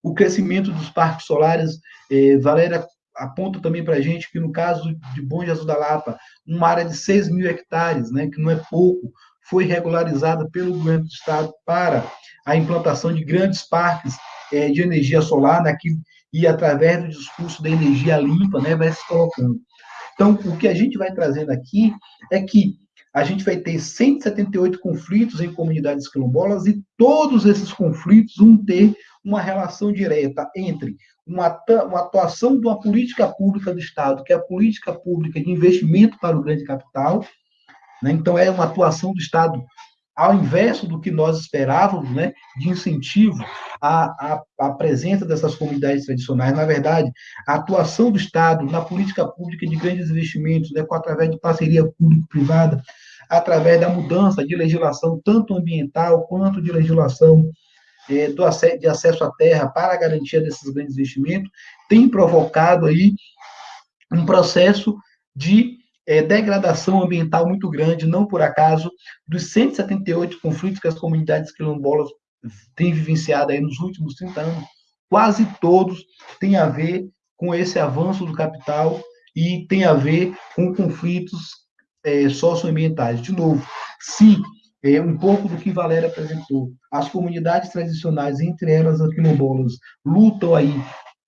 o crescimento dos parques solares. É, Valéria aponta também para a gente que, no caso de Bom Jesus da Lapa, uma área de 6 mil hectares, né, que não é pouco, foi regularizada pelo governo do Estado para a implantação de grandes parques é, de energia solar, né, que, e através do discurso da energia limpa, né, vai se colocando. Então, o que a gente vai trazendo aqui é que a gente vai ter 178 conflitos em comunidades quilombolas e todos esses conflitos vão ter uma relação direta entre uma, atuação de uma política pública do Estado, que é a política pública de investimento para o grande capital. Né? Então, é uma atuação do Estado ao inverso do que nós esperávamos, né, de incentivo à, à, à, presença dessas comunidades tradicionais. Na verdade, a atuação do Estado na política pública de grandes investimentos, né, através de parceria público-privada, através da mudança de legislação, tanto ambiental quanto de legislação do, de acesso à terra para a garantia desses grandes investimentos, tem provocado aí um processo de é, degradação ambiental muito grande, não por acaso, dos 178 conflitos que as comunidades quilombolas têm vivenciado aí nos últimos 30 anos, quase todos têm a ver com esse avanço do capital e tem a ver com conflitos é, socioambientais. De novo, se é, um pouco do que Valéria apresentou. As comunidades tradicionais, entre elas as quilombolas, lutam aí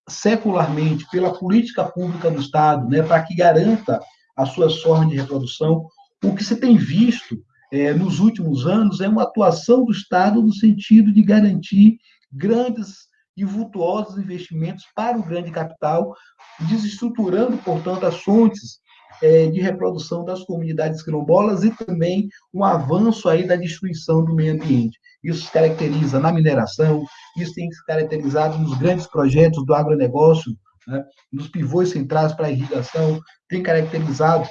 secularmente pela política pública do Estado, né, para que garanta as suas formas de reprodução. O que se tem visto é, nos últimos anos é uma atuação do Estado no sentido de garantir grandes e vultuosos investimentos para o grande capital, desestruturando, portanto, as fontes é, de reprodução das comunidades quilombolas e também um avanço aí da destruição do meio ambiente. Isso se caracteriza na mineração, isso tem se caracterizado nos grandes projetos do agronegócio, né, nos pivôs centrais para irrigação, tem caracterizado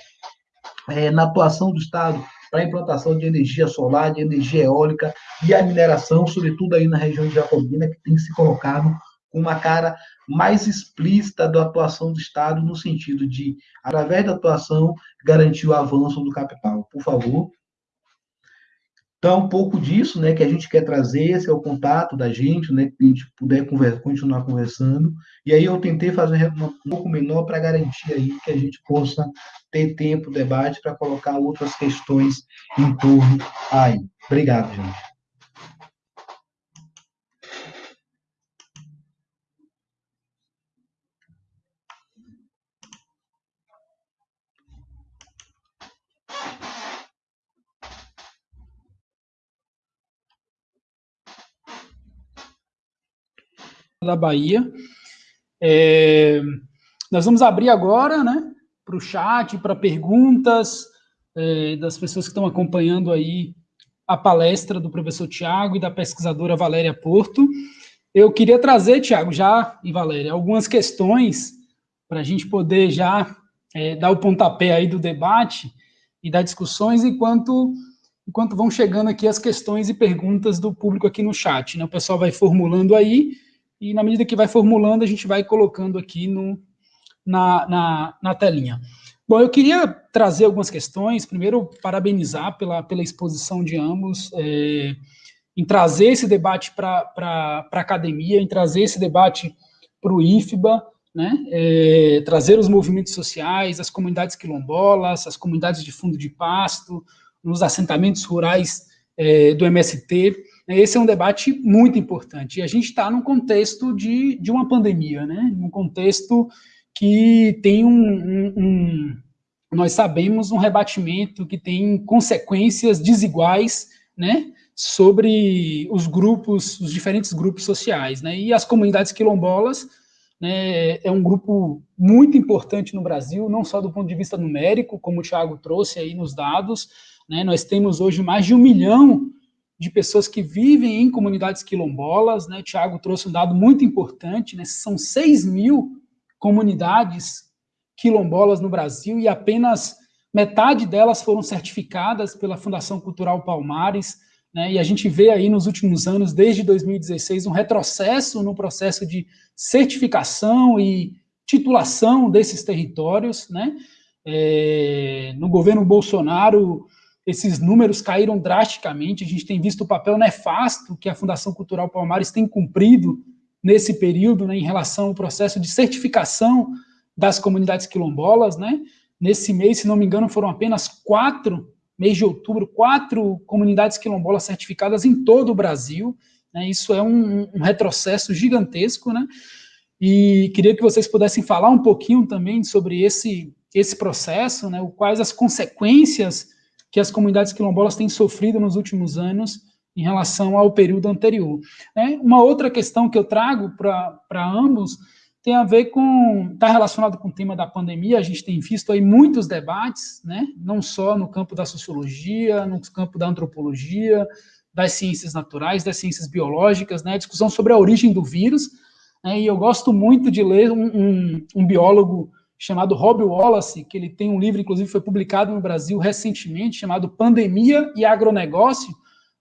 é, na atuação do Estado para a implantação de energia solar, de energia eólica e a mineração, sobretudo aí na região de Jacobina, que tem se colocado com uma cara mais explícita da atuação do Estado, no sentido de, através da atuação, garantir o avanço do capital. Por favor. Então, um pouco disso né, que a gente quer trazer, esse é o contato da gente, né, que a gente puder conversa, continuar conversando. E aí eu tentei fazer um pouco menor para garantir aí que a gente possa ter tempo, debate, para colocar outras questões em torno aí. Obrigado, gente. Da Bahia. É, nós vamos abrir agora, né, para o chat, para perguntas é, das pessoas que estão acompanhando aí a palestra do professor Tiago e da pesquisadora Valéria Porto. Eu queria trazer, Tiago, já, e Valéria, algumas questões para a gente poder já é, dar o pontapé aí do debate e das discussões, enquanto, enquanto vão chegando aqui as questões e perguntas do público aqui no chat. Né? O pessoal vai formulando aí, e na medida que vai formulando, a gente vai colocando aqui no, na, na, na telinha. Bom, eu queria trazer algumas questões. Primeiro, parabenizar pela, pela exposição de ambos, é, em trazer esse debate para a academia, em trazer esse debate para o IFBA, né, é, trazer os movimentos sociais, as comunidades quilombolas, as comunidades de fundo de pasto, nos assentamentos rurais é, do MST. Esse é um debate muito importante. E a gente está num contexto de, de uma pandemia, né, num contexto que tem um, um, um, nós sabemos, um rebatimento que tem consequências desiguais, né, sobre os grupos, os diferentes grupos sociais, né, e as comunidades quilombolas, né, é um grupo muito importante no Brasil, não só do ponto de vista numérico, como o Thiago trouxe aí nos dados, né, nós temos hoje mais de um milhão de pessoas que vivem em comunidades quilombolas, né, o Thiago trouxe um dado muito importante, né, são 6 mil comunidades quilombolas no Brasil e apenas metade delas foram certificadas pela Fundação Cultural Palmares, né, e a gente vê aí nos últimos anos, desde 2016, um retrocesso no processo de certificação e titulação desses territórios, né, é, no governo Bolsonaro, esses números caíram drasticamente, a gente tem visto o papel nefasto que a Fundação Cultural Palmares tem cumprido nesse período, né, em relação ao processo de certificação das comunidades quilombolas, né? Nesse mês, se não me engano, foram apenas quatro, mês de outubro, quatro comunidades quilombolas certificadas em todo o Brasil, né? Isso é um, um retrocesso gigantesco, né? E queria que vocês pudessem falar um pouquinho também sobre esse, esse processo, né? Quais as consequências que as comunidades quilombolas têm sofrido nos últimos anos em relação ao período anterior. Né? Uma outra questão que eu trago para ambos tem a ver com, está relacionado com o tema da pandemia, a gente tem visto aí muitos debates, né, não só no campo da sociologia, no campo da antropologia, das ciências naturais, das ciências biológicas, né, discussão sobre a origem do vírus, né, e eu gosto muito de ler um, um, um biólogo chamado Rob Wallace, que ele tem um livro, inclusive foi publicado no Brasil recentemente, chamado Pandemia e Agronegócio,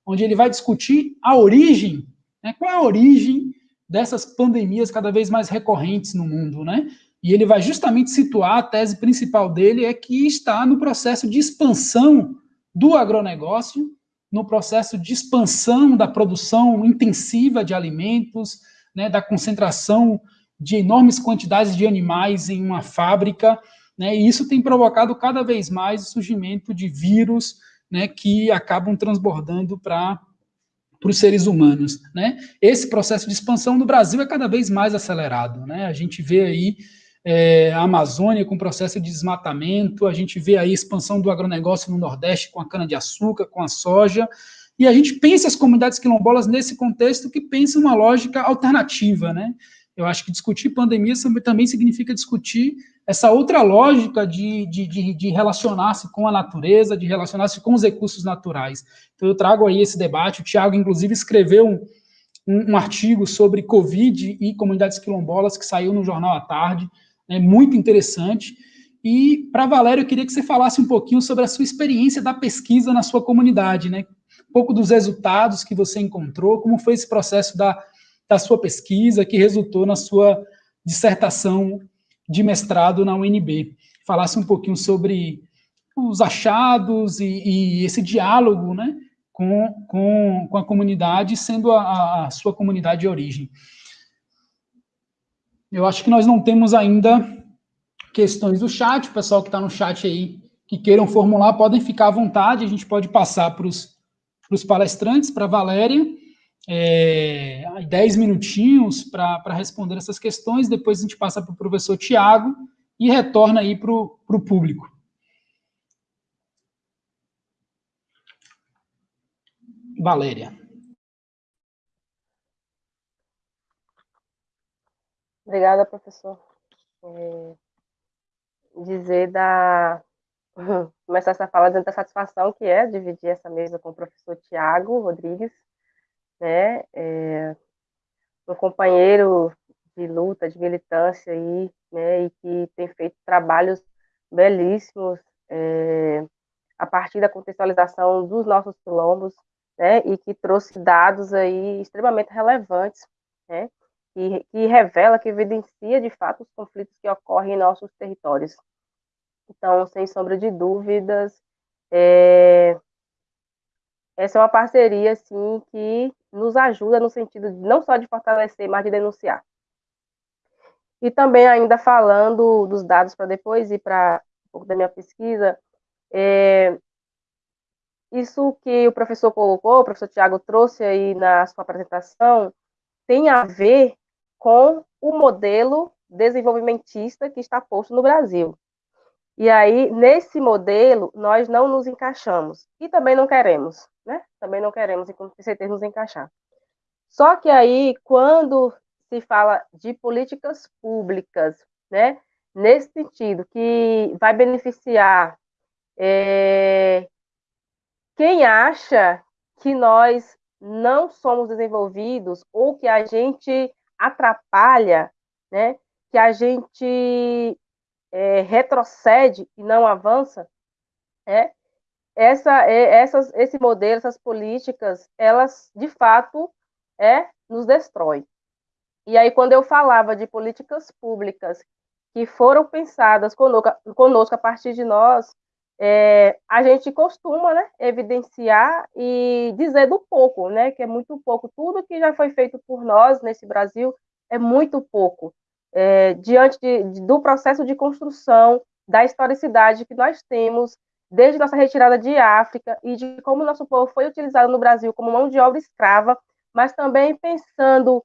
onde ele vai discutir a origem, né, qual é a origem dessas pandemias cada vez mais recorrentes no mundo, né? E ele vai justamente situar a tese principal dele é que está no processo de expansão do agronegócio, no processo de expansão da produção intensiva de alimentos, né, da concentração de enormes quantidades de animais em uma fábrica, né, e isso tem provocado cada vez mais o surgimento de vírus, né, que acabam transbordando para os seres humanos. Né? Esse processo de expansão no Brasil é cada vez mais acelerado. Né? A gente vê aí é, a Amazônia com processo de desmatamento, a gente vê aí a expansão do agronegócio no Nordeste com a cana-de-açúcar, com a soja, e a gente pensa as comunidades quilombolas nesse contexto que pensa uma lógica alternativa, né? Eu acho que discutir pandemia também significa discutir essa outra lógica de, de, de, de relacionar-se com a natureza, de relacionar-se com os recursos naturais. Então, eu trago aí esse debate. O Tiago, inclusive, escreveu um, um, um, artigo sobre Covid e comunidades quilombolas que saiu no Jornal à Tarde, é muito interessante. E, para Valério, eu queria que você falasse um pouquinho sobre a sua experiência da pesquisa na sua comunidade, né? Um pouco dos resultados que você encontrou, como foi esse processo da, da sua pesquisa que resultou na sua dissertação de mestrado na UNB. Falasse um pouquinho sobre os achados e, e esse diálogo né, com, com, com a comunidade, sendo a, a sua comunidade de origem. Eu acho que nós não temos ainda questões do chat, o pessoal que está no chat aí, que queiram formular, podem ficar à vontade, a gente pode passar para os palestrantes, para a Valéria, é, 10 minutinhos para responder essas questões, depois a gente passa para o professor Tiago e retorna aí para o público. Valéria. Obrigada, professor. É, dizer da. *laughs* Começar essa fala dentro da satisfação que é dividir essa mesa com o professor Tiago Rodrigues, né? É, um companheiro de luta, de militância aí, né? E que tem feito trabalhos belíssimos é, a partir da contextualização dos nossos quilombos, né? E que trouxe dados aí extremamente relevantes, né? que, que revela, que evidencia de fato os conflitos que ocorrem em nossos territórios. Então, sem sombra de dúvidas, é, essa é uma parceria assim que nos ajuda no sentido de, não só de fortalecer, mas de denunciar. E também ainda falando dos dados para depois ir para um pouco da minha pesquisa, é, isso que o professor colocou, o professor Tiago trouxe aí na sua apresentação, tem a ver com o modelo desenvolvimentista que está posto no Brasil. E aí, nesse modelo, nós não nos encaixamos. E também não queremos, né? Também não queremos, com certeza, nos encaixar. Só que aí, quando se fala de políticas públicas, né? Nesse sentido, que vai beneficiar é, quem acha que nós não somos desenvolvidos ou que a gente atrapalha, né, que a gente é, retrocede e não avança, é, essa, é, essas, esse modelo, essas políticas, elas de fato é, nos destrói. E aí, quando eu falava de políticas públicas que foram pensadas conosco, conosco a partir de nós, é, a gente costuma né, evidenciar e dizer do pouco, né, que é muito pouco. Tudo que já foi feito por nós nesse Brasil é muito pouco. É, diante de, do processo de construção da historicidade que nós temos desde nossa retirada de África e de como nosso povo foi utilizado no Brasil como mão de obra escrava, mas também pensando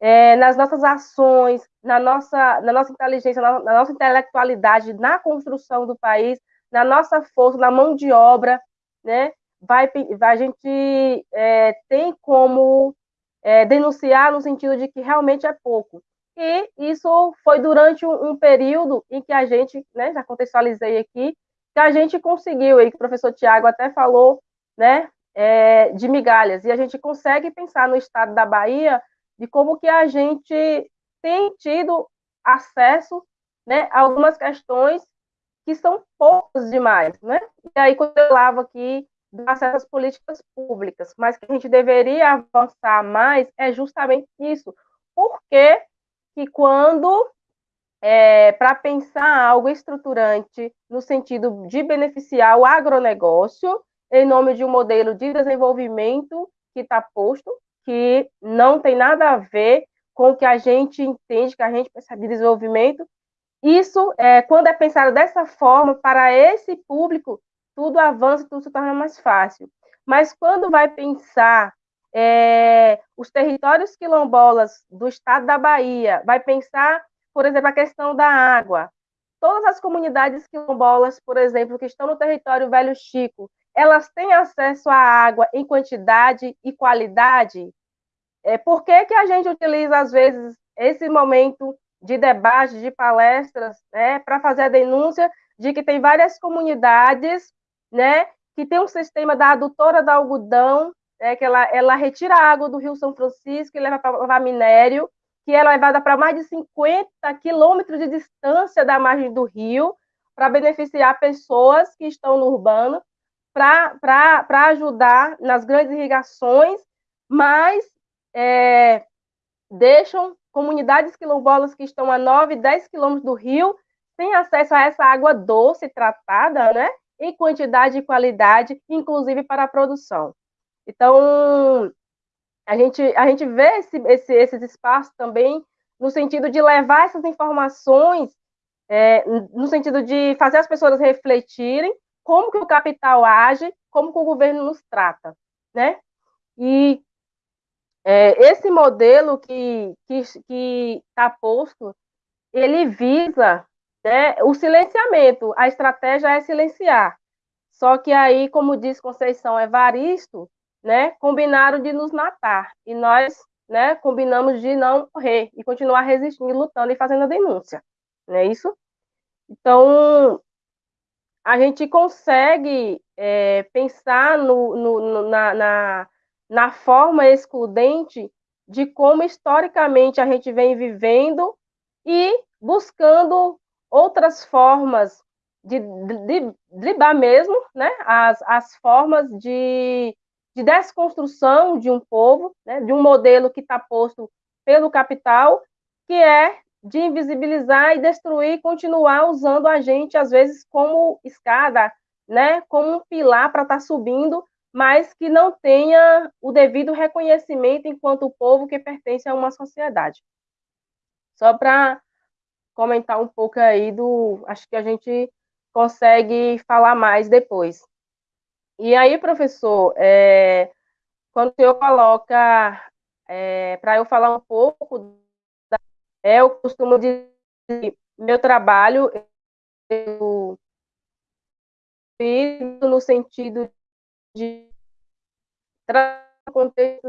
é, nas nossas ações, na nossa, na nossa inteligência, na, na nossa intelectualidade, na construção do país, na nossa força, na mão de obra, né? Vai, a gente é, tem como é, denunciar no sentido de que realmente é pouco. E isso foi durante um, um período em que a gente, né, já contextualizei aqui, que a gente conseguiu, e que o professor Tiago até falou, né, é, de migalhas, e a gente consegue pensar no estado da Bahia de como que a gente tem tido acesso né, a algumas questões que são poucas demais, né? E aí, quando eu falava aqui do acesso às políticas públicas, mas que a gente deveria avançar mais, é justamente isso. Por que que quando, é, para pensar algo estruturante no sentido de beneficiar o agronegócio, em nome de um modelo de desenvolvimento que está posto, que não tem nada a ver com o que a gente entende, que a gente percebe de desenvolvimento, isso, é, quando é pensado dessa forma, para esse público, tudo avança, tudo se torna mais fácil. Mas quando vai pensar é, os territórios quilombolas do estado da Bahia, vai pensar, por exemplo, a questão da água. Todas as comunidades quilombolas, por exemplo, que estão no território Velho Chico, elas têm acesso à água em quantidade e qualidade? É, por que, que a gente utiliza, às vezes, esse momento de debate, de palestras, né, para fazer a denúncia de que tem várias comunidades, né, que tem um sistema da adutora da algodão, né, que ela, ela retira a água do Rio São Francisco e leva para lavar minério, que é levada para mais de 50 quilômetros de distância da margem do rio, para beneficiar pessoas que estão no urbano, para ajudar nas grandes irrigações, mas é, deixam comunidades quilombolas que estão a 9, 10 quilômetros do rio, têm acesso a essa água doce tratada, né? Em quantidade e qualidade, inclusive para a produção. Então, a gente, a gente vê esse, esse, esses espaços também no sentido de levar essas informações, é, no sentido de fazer as pessoas refletirem como que o capital age, como que o governo nos trata, né? E é, esse modelo que está que, está posto, ele visa né, o silenciamento, a estratégia é silenciar. Só que aí, como diz Conceição Evaristo, né, combinaram de nos matar. E nós né, combinamos de não morrer e continuar resistindo, lutando e fazendo a denúncia, não é isso? Então, a gente consegue é, pensar no, no, na, na, na forma excludente de como historicamente a gente vem vivendo e buscando outras formas de, driblar mesmo, né, as, as formas de, de desconstrução de um povo, né, de um modelo que está posto pelo capital, que é de invisibilizar e destruir, continuar usando a gente, às vezes, como escada, né, como um pilar para estar tá subindo, mas que não tenha o devido reconhecimento enquanto povo que pertence a uma sociedade. Só para comentar um pouco aí do. Acho que a gente consegue falar mais depois. E aí, professor, é, quando o senhor coloca é, para eu falar um pouco, da, é, eu costumo dizer meu trabalho eu fiz no sentido de trazer um contexto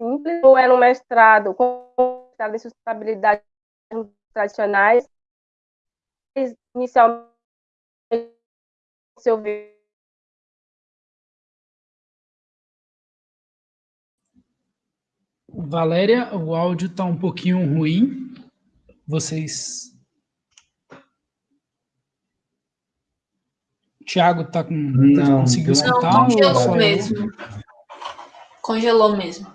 simples, ou era um mestrado com mestrado em sustentabilidade tradicionais, inicialmente se ouvir Valéria, o áudio está um pouquinho ruim. Vocês. Tiago está com. Não, conseguiu escutar? Não, congelou mesmo. Congelou mesmo.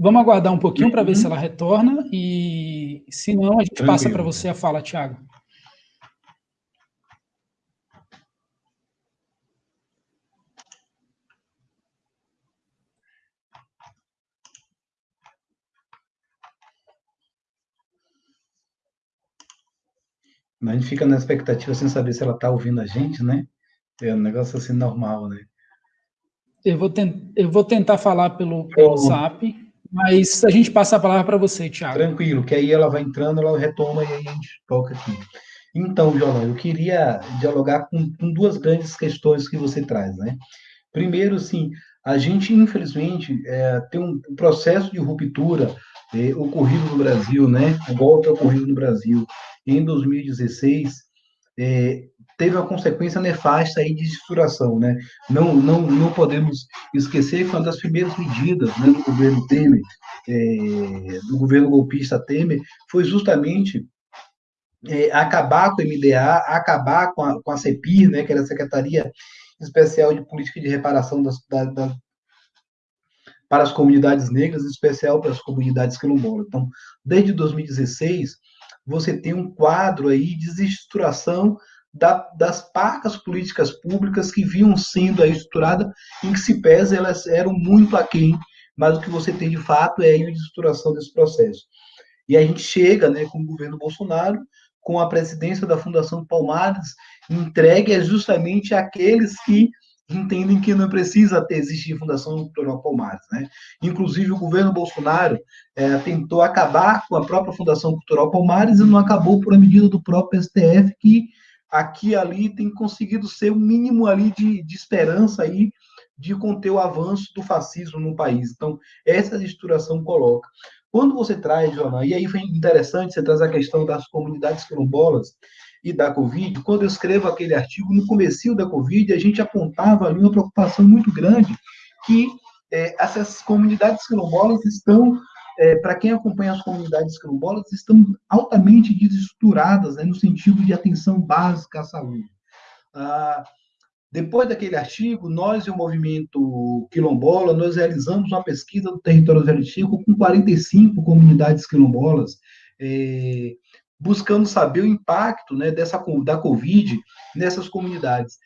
Vamos aguardar um pouquinho para ver se ela retorna e, se não, a gente Tranquilo. passa para você a fala, Tiago. A gente fica na expectativa sem saber se ela está ouvindo a gente, né? É um negócio assim normal, né? Eu vou, eu vou tentar falar pelo, pelo WhatsApp. Mas a gente passa a palavra para você, Tiago. Tranquilo, que aí ela vai entrando, ela retoma e aí a gente toca aqui. Então, Jolão, eu queria dialogar com, com, duas grandes questões que você traz, né? Primeiro, sim, a gente, infelizmente, é, tem um processo de ruptura é, ocorrido no Brasil, né? O golpe ocorrido no Brasil em 2016, é, teve uma consequência nefasta aí de estruturação, né? Não, não, não podemos esquecer que uma das primeiras medidas né, do governo Temer, é, do governo golpista Temer, foi justamente é, acabar com o MDA, acabar com a, com a CEPIR, né, que era a Secretaria Especial de Política de Reparação das, da, da, para as comunidades negras, em especial para as comunidades quilombolas. Então, desde 2016, você tem um quadro aí de desestruturação da, das parcas políticas públicas que vinham sendo aí estruturadas, em que se pese elas eram muito aquém, mas o que você tem de fato é a estruturação desse processo. E a gente chega né, com o governo Bolsonaro, com a presidência da Fundação Palmares, entregue justamente àqueles que entendem que não precisa ter, existir Fundação Cultural Palmares. Né? Inclusive, o governo Bolsonaro é, tentou acabar com a própria Fundação Cultural Palmares e não acabou por a medida do próprio STF, que aqui e ali tem conseguido ser o um mínimo ali de, de esperança aí de conter o avanço do fascismo no país. Então, essa estruturação coloca. Quando você traz, Joana, e aí foi interessante, você traz a questão das comunidades quilombolas e da Covid, quando eu escrevo aquele artigo, no começo da Covid, a gente apontava ali uma preocupação muito grande que é, essas comunidades quilombolas estão é, para quem acompanha as comunidades quilombolas, estão altamente desestruturadas né, no sentido de atenção básica à saúde. Ah, depois daquele artigo, nós e o movimento quilombola, nós realizamos uma pesquisa do território zelitico com 45 comunidades quilombolas, é, buscando saber o impacto né, dessa, da Covid nessas comunidades.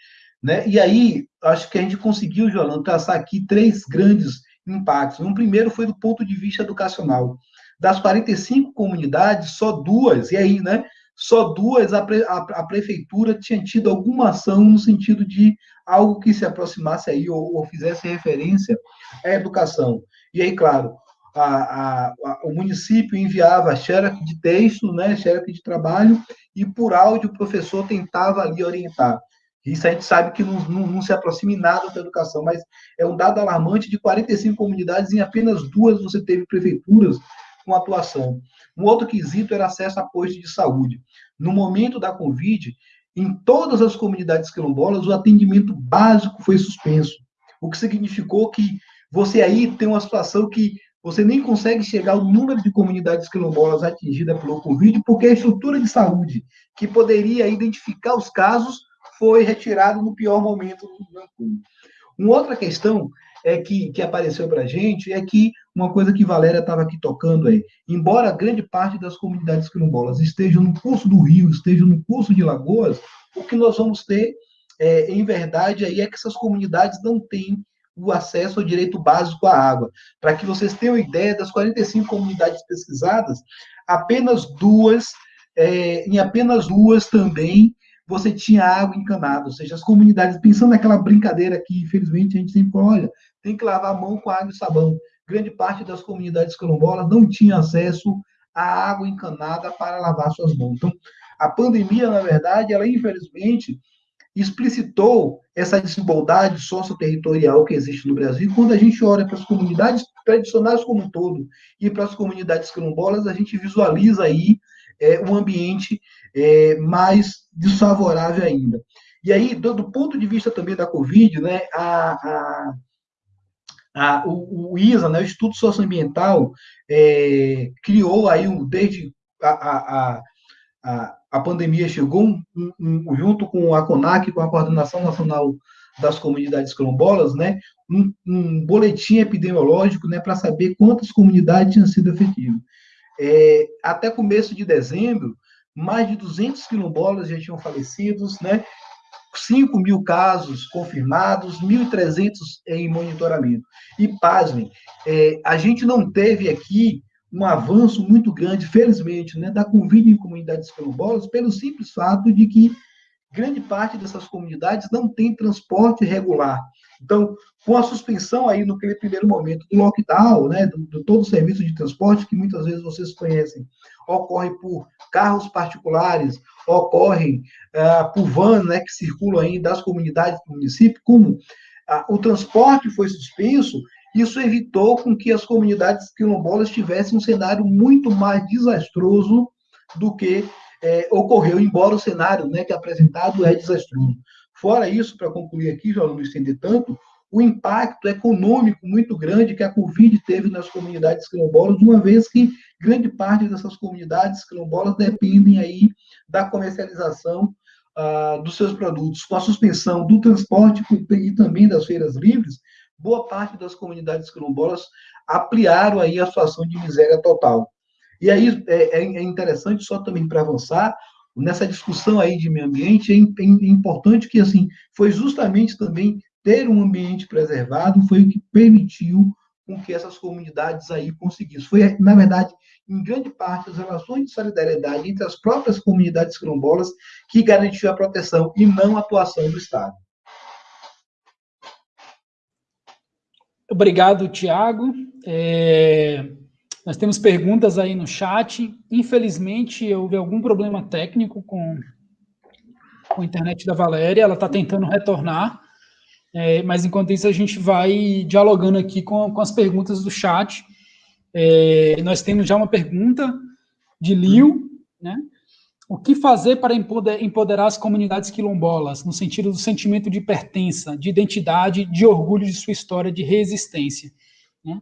Né? E aí, acho que a gente conseguiu, João, traçar aqui três grandes impactos. Um primeiro foi do ponto de vista educacional. Das 45 comunidades, só duas, e aí, né? Só duas a, pre, a, a prefeitura tinha tido alguma ação no sentido de algo que se aproximasse aí ou, ou fizesse referência à educação. E aí, claro, a, a, o município enviava xerox de texto, né, xerox de trabalho, e por áudio o professor tentava ali orientar. Isso a gente sabe que não, não, não se aproxima em nada da educação, mas é um dado alarmante de 45 comunidades, em apenas duas você teve prefeituras com atuação. Um outro quesito era acesso a postos de saúde. No momento da Covid, em todas as comunidades quilombolas, o atendimento básico foi suspenso, o que significou que você aí tem uma situação que você nem consegue chegar ao número de comunidades quilombolas atingidas pelo Covid, porque a estrutura de saúde que poderia identificar os casos foi retirado no pior momento do Uma outra questão é que, que apareceu para a gente é que uma coisa que Valéria estava aqui tocando aí, embora grande parte das comunidades quilombolas estejam no curso do Rio, estejam no curso de Lagoas, o que nós vamos ter, é, em verdade, aí é que essas comunidades não têm o acesso ao direito básico à água. Para que vocês tenham ideia, das 45 comunidades pesquisadas, apenas duas, é, em apenas duas também, você tinha água encanada, ou seja, as comunidades, pensando naquela brincadeira que, infelizmente, a gente sempre olha, tem que lavar a mão com água e sabão. Grande parte das comunidades quilombolas não tinha acesso à água encanada para lavar suas mãos. Então, a pandemia, na verdade, ela, infelizmente, explicitou essa desigualdade socioterritorial que existe no Brasil. Quando a gente olha para as comunidades tradicionais como um todo e para as comunidades quilombolas, a gente visualiza aí é, um ambiente é, mais desfavorável ainda. E aí, do, do, ponto de vista também da Covid, né, a, a, a o, o, ISA, né, o Instituto Socioambiental, é, criou aí, um, desde a, a, a a pandemia chegou um, um, junto com a CONAC, com a Coordenação Nacional das Comunidades Quilombolas, né, um, um boletim epidemiológico né, para saber quantas comunidades tinham sido efetivas. É, até começo de dezembro, mais de 200 quilombolas já tinham falecido, né, 5 mil casos confirmados, 1.300 em monitoramento. E, pasmem, é, a gente não teve aqui um avanço muito grande, felizmente, né, da Covid em comunidades quilombolas, pelo simples fato de que grande parte dessas comunidades não tem transporte regular. Então, com a suspensão aí no primeiro momento do lockdown, né, do, do todo o serviço de transporte que muitas vezes vocês conhecem, ocorre por carros particulares, ocorre uh, por van, né, que circulam aí das comunidades do município, como uh, o transporte foi suspenso, isso evitou com que as comunidades quilombolas tivessem um cenário muito mais desastroso do que é, ocorreu, embora o cenário né, que é apresentado é desastroso. Fora isso, para concluir aqui, já não me estender tanto, o impacto econômico muito grande que a Covid teve nas comunidades quilombolas, uma vez que grande parte dessas comunidades quilombolas dependem aí da comercialização ah, dos seus produtos. Com a suspensão do transporte e também das feiras livres, boa parte das comunidades quilombolas ampliaram aí a situação de miséria total. E aí é, é, é interessante, só também para avançar, nessa discussão aí de meio ambiente, é, é importante que, assim, foi justamente também ter um ambiente preservado, foi o que permitiu com que essas comunidades aí conseguissem. Foi, na verdade, em grande parte, as relações de solidariedade entre as próprias comunidades quilombolas que garantiu a proteção e não a atuação do Estado. Obrigado, Tiago. É, nós temos perguntas aí no chat. Infelizmente, houve algum problema técnico com, com a internet da Valéria. Ela está tentando retornar. É, mas, enquanto isso, a gente vai dialogando aqui com, com as perguntas do chat. É, nós temos já uma pergunta de Liu, né? O que fazer para empoderar as comunidades quilombolas, no sentido do sentimento de pertença, de identidade, de orgulho de sua história de resistência? Né?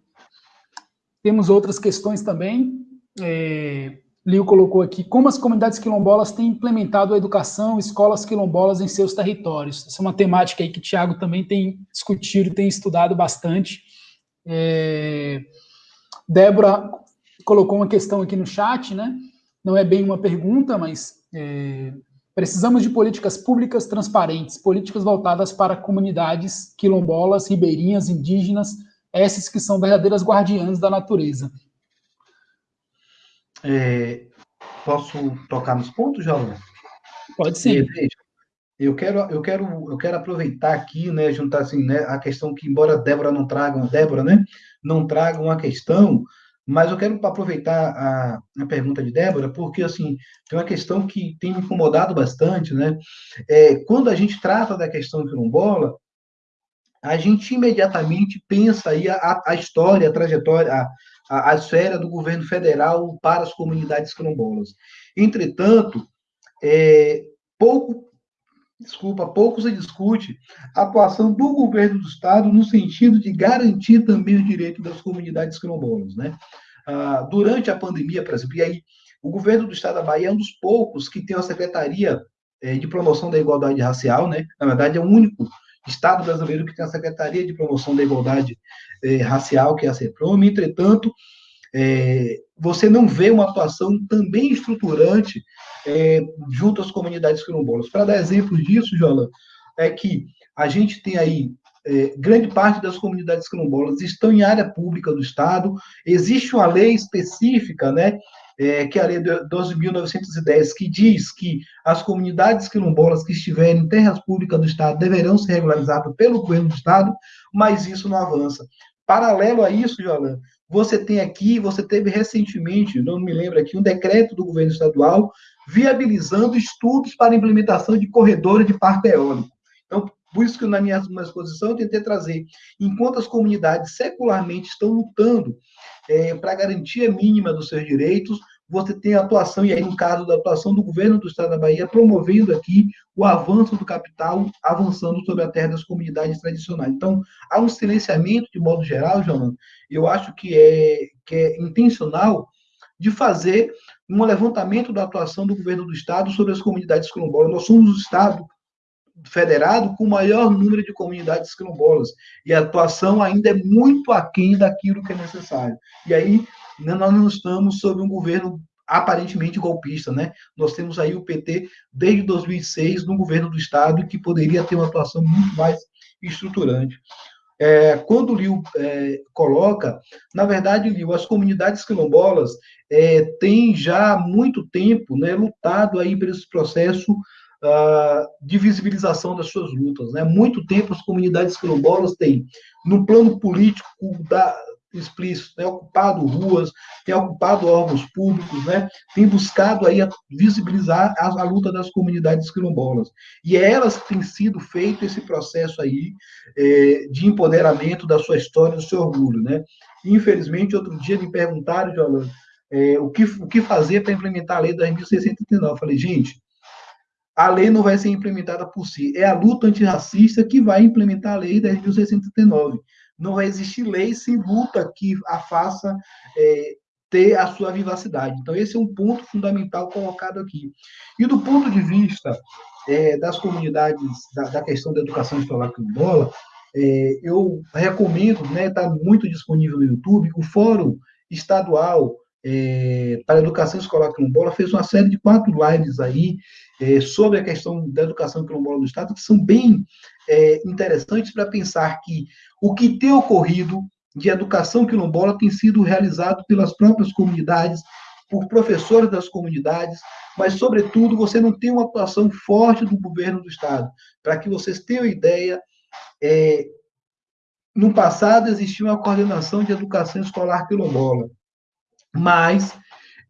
Temos outras questões também. É, Lio colocou aqui como as comunidades quilombolas têm implementado a educação, escolas quilombolas em seus territórios. Essa é uma temática aí que o Tiago também tem discutido, tem estudado bastante. É, Débora colocou uma questão aqui no chat, né? Não é bem uma pergunta, mas é, precisamos de políticas públicas transparentes, políticas voltadas para comunidades quilombolas, ribeirinhas, indígenas, essas que são verdadeiras guardiãs da natureza. É, posso tocar nos pontos, João? Pode sim. eu quero, eu quero, eu quero aproveitar aqui, né, juntar assim, né, a questão que embora Débora não traga, Débora, né, não traga uma questão, Mas eu quero aproveitar a, a, pergunta de Débora, porque assim tem uma questão que tem me incomodado bastante, né? É, quando a gente trata da questão quilombola, a gente imediatamente pensa aí a, a história, a trajetória, a, a, a esfera do governo federal para as comunidades quilombolas. Entretanto, é, pouco desculpa, pouco se discute a atuação do governo do Estado no sentido de garantir também o direito das comunidades quilombolas. Né? Ah, durante a pandemia, por exemplo, e aí o governo do Estado da Bahia é um dos poucos que tem uma secretaria eh, de promoção da igualdade racial, né? na verdade é o único Estado brasileiro que tem a secretaria de promoção da igualdade eh, racial, que é a CEPROM, entretanto, é, você não vê uma atuação também estruturante é, junto às comunidades quilombolas. Para dar exemplo disso, Jolan, é que a gente tem aí é, grande parte das comunidades quilombolas estão em área pública do Estado, existe uma lei específica, né, é, que é a Lei 12.910, que diz que as comunidades quilombolas que estiverem em terras públicas do Estado deverão ser regularizadas pelo governo do Estado, mas isso não avança. Paralelo a isso, Jolan, você tem aqui, você teve recentemente, não me lembro aqui, um decreto do governo estadual viabilizando estudos para implementação de corredores de parque eólico. Então, por isso que na minha, exposição eu tentei trazer, enquanto as comunidades secularmente estão lutando é, para a garantia mínima dos seus direitos, você tem a atuação, e aí no caso da atuação do governo do Estado da Bahia, promovendo aqui o avanço do capital, avançando sobre a terra das comunidades tradicionais. Então, há um silenciamento, de modo geral, João, eu acho que é, que é intencional, de fazer um levantamento da atuação do governo do Estado sobre as comunidades quilombolas. Nós somos o Estado federado com o maior número de comunidades quilombolas, e a atuação ainda é muito aquém daquilo que é necessário. E aí, né, nós não estamos sob um governo aparentemente golpista, né? Nós temos aí o PT desde 2006 no governo do estado que poderia ter uma atuação muito mais estruturante. É, quando o Liu é, coloca, na verdade, Liu, as comunidades quilombolas é, têm já há muito tempo né, lutado aí por esse processo uh, de visibilização das suas lutas. Né? Muito tempo as comunidades quilombolas têm, no plano político da, explícito, tem ocupado ruas, tem ocupado órgãos públicos, né? tem buscado aí visibilizar a, a, luta das comunidades quilombolas. E é elas que têm sido feito esse processo aí é, de empoderamento da sua história, do seu orgulho. Né? Infelizmente, outro dia me perguntaram, Jolan, é, o, que, o que fazer para implementar a lei 10.639. Eu falei, gente, a lei não vai ser implementada por si. É a luta antirracista que vai implementar a lei 10.639 não vai existir lei sem luta que a faça é, ter a sua vivacidade. Então, esse é um ponto fundamental colocado aqui. E do ponto de vista é, das comunidades, da, da, questão da educação escolar quilombola, é, eu recomendo, está né, tá muito disponível no YouTube, o Fórum Estadual é, para a Educação Escolar Quilombola fez uma série de quatro lives aí é, sobre a questão da educação quilombola do Estado, que são bem é, interessantes para pensar que o que tem ocorrido de educação quilombola tem sido realizado pelas próprias comunidades, por professores das comunidades, mas, sobretudo, você não tem uma atuação forte do governo do Estado. Para que vocês tenham ideia, é, no passado existia uma coordenação de educação escolar quilombola, mas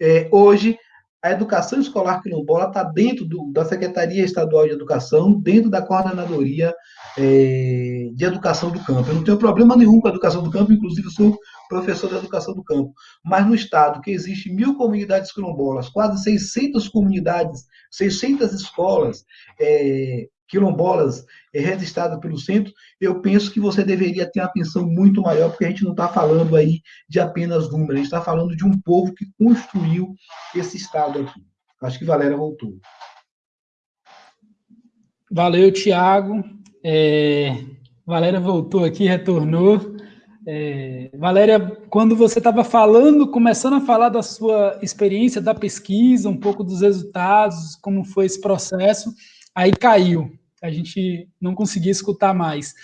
é, hoje a educação escolar quilombola está dentro do, da Secretaria Estadual de Educação, dentro da Coordenadoria é, de Educação do Campo. Eu não tenho problema nenhum com a educação do campo, inclusive sou professor da educação do campo. Mas no estado que existe mil comunidades quilombolas, quase 600 comunidades, 600 escolas, é, quilombolas é, registradas pelo centro, eu penso que você deveria ter uma atenção muito maior, porque a gente não está falando aí de apenas números, a gente está falando de um povo que construiu esse Estado aqui. Acho que Valéria voltou. Valeu, Tiago. É, Valéria voltou aqui, retornou. É, Valéria, quando você estava falando, começando a falar da sua experiência da pesquisa, um pouco dos resultados, como foi esse processo, aí caiu a gente não conseguia escutar mais.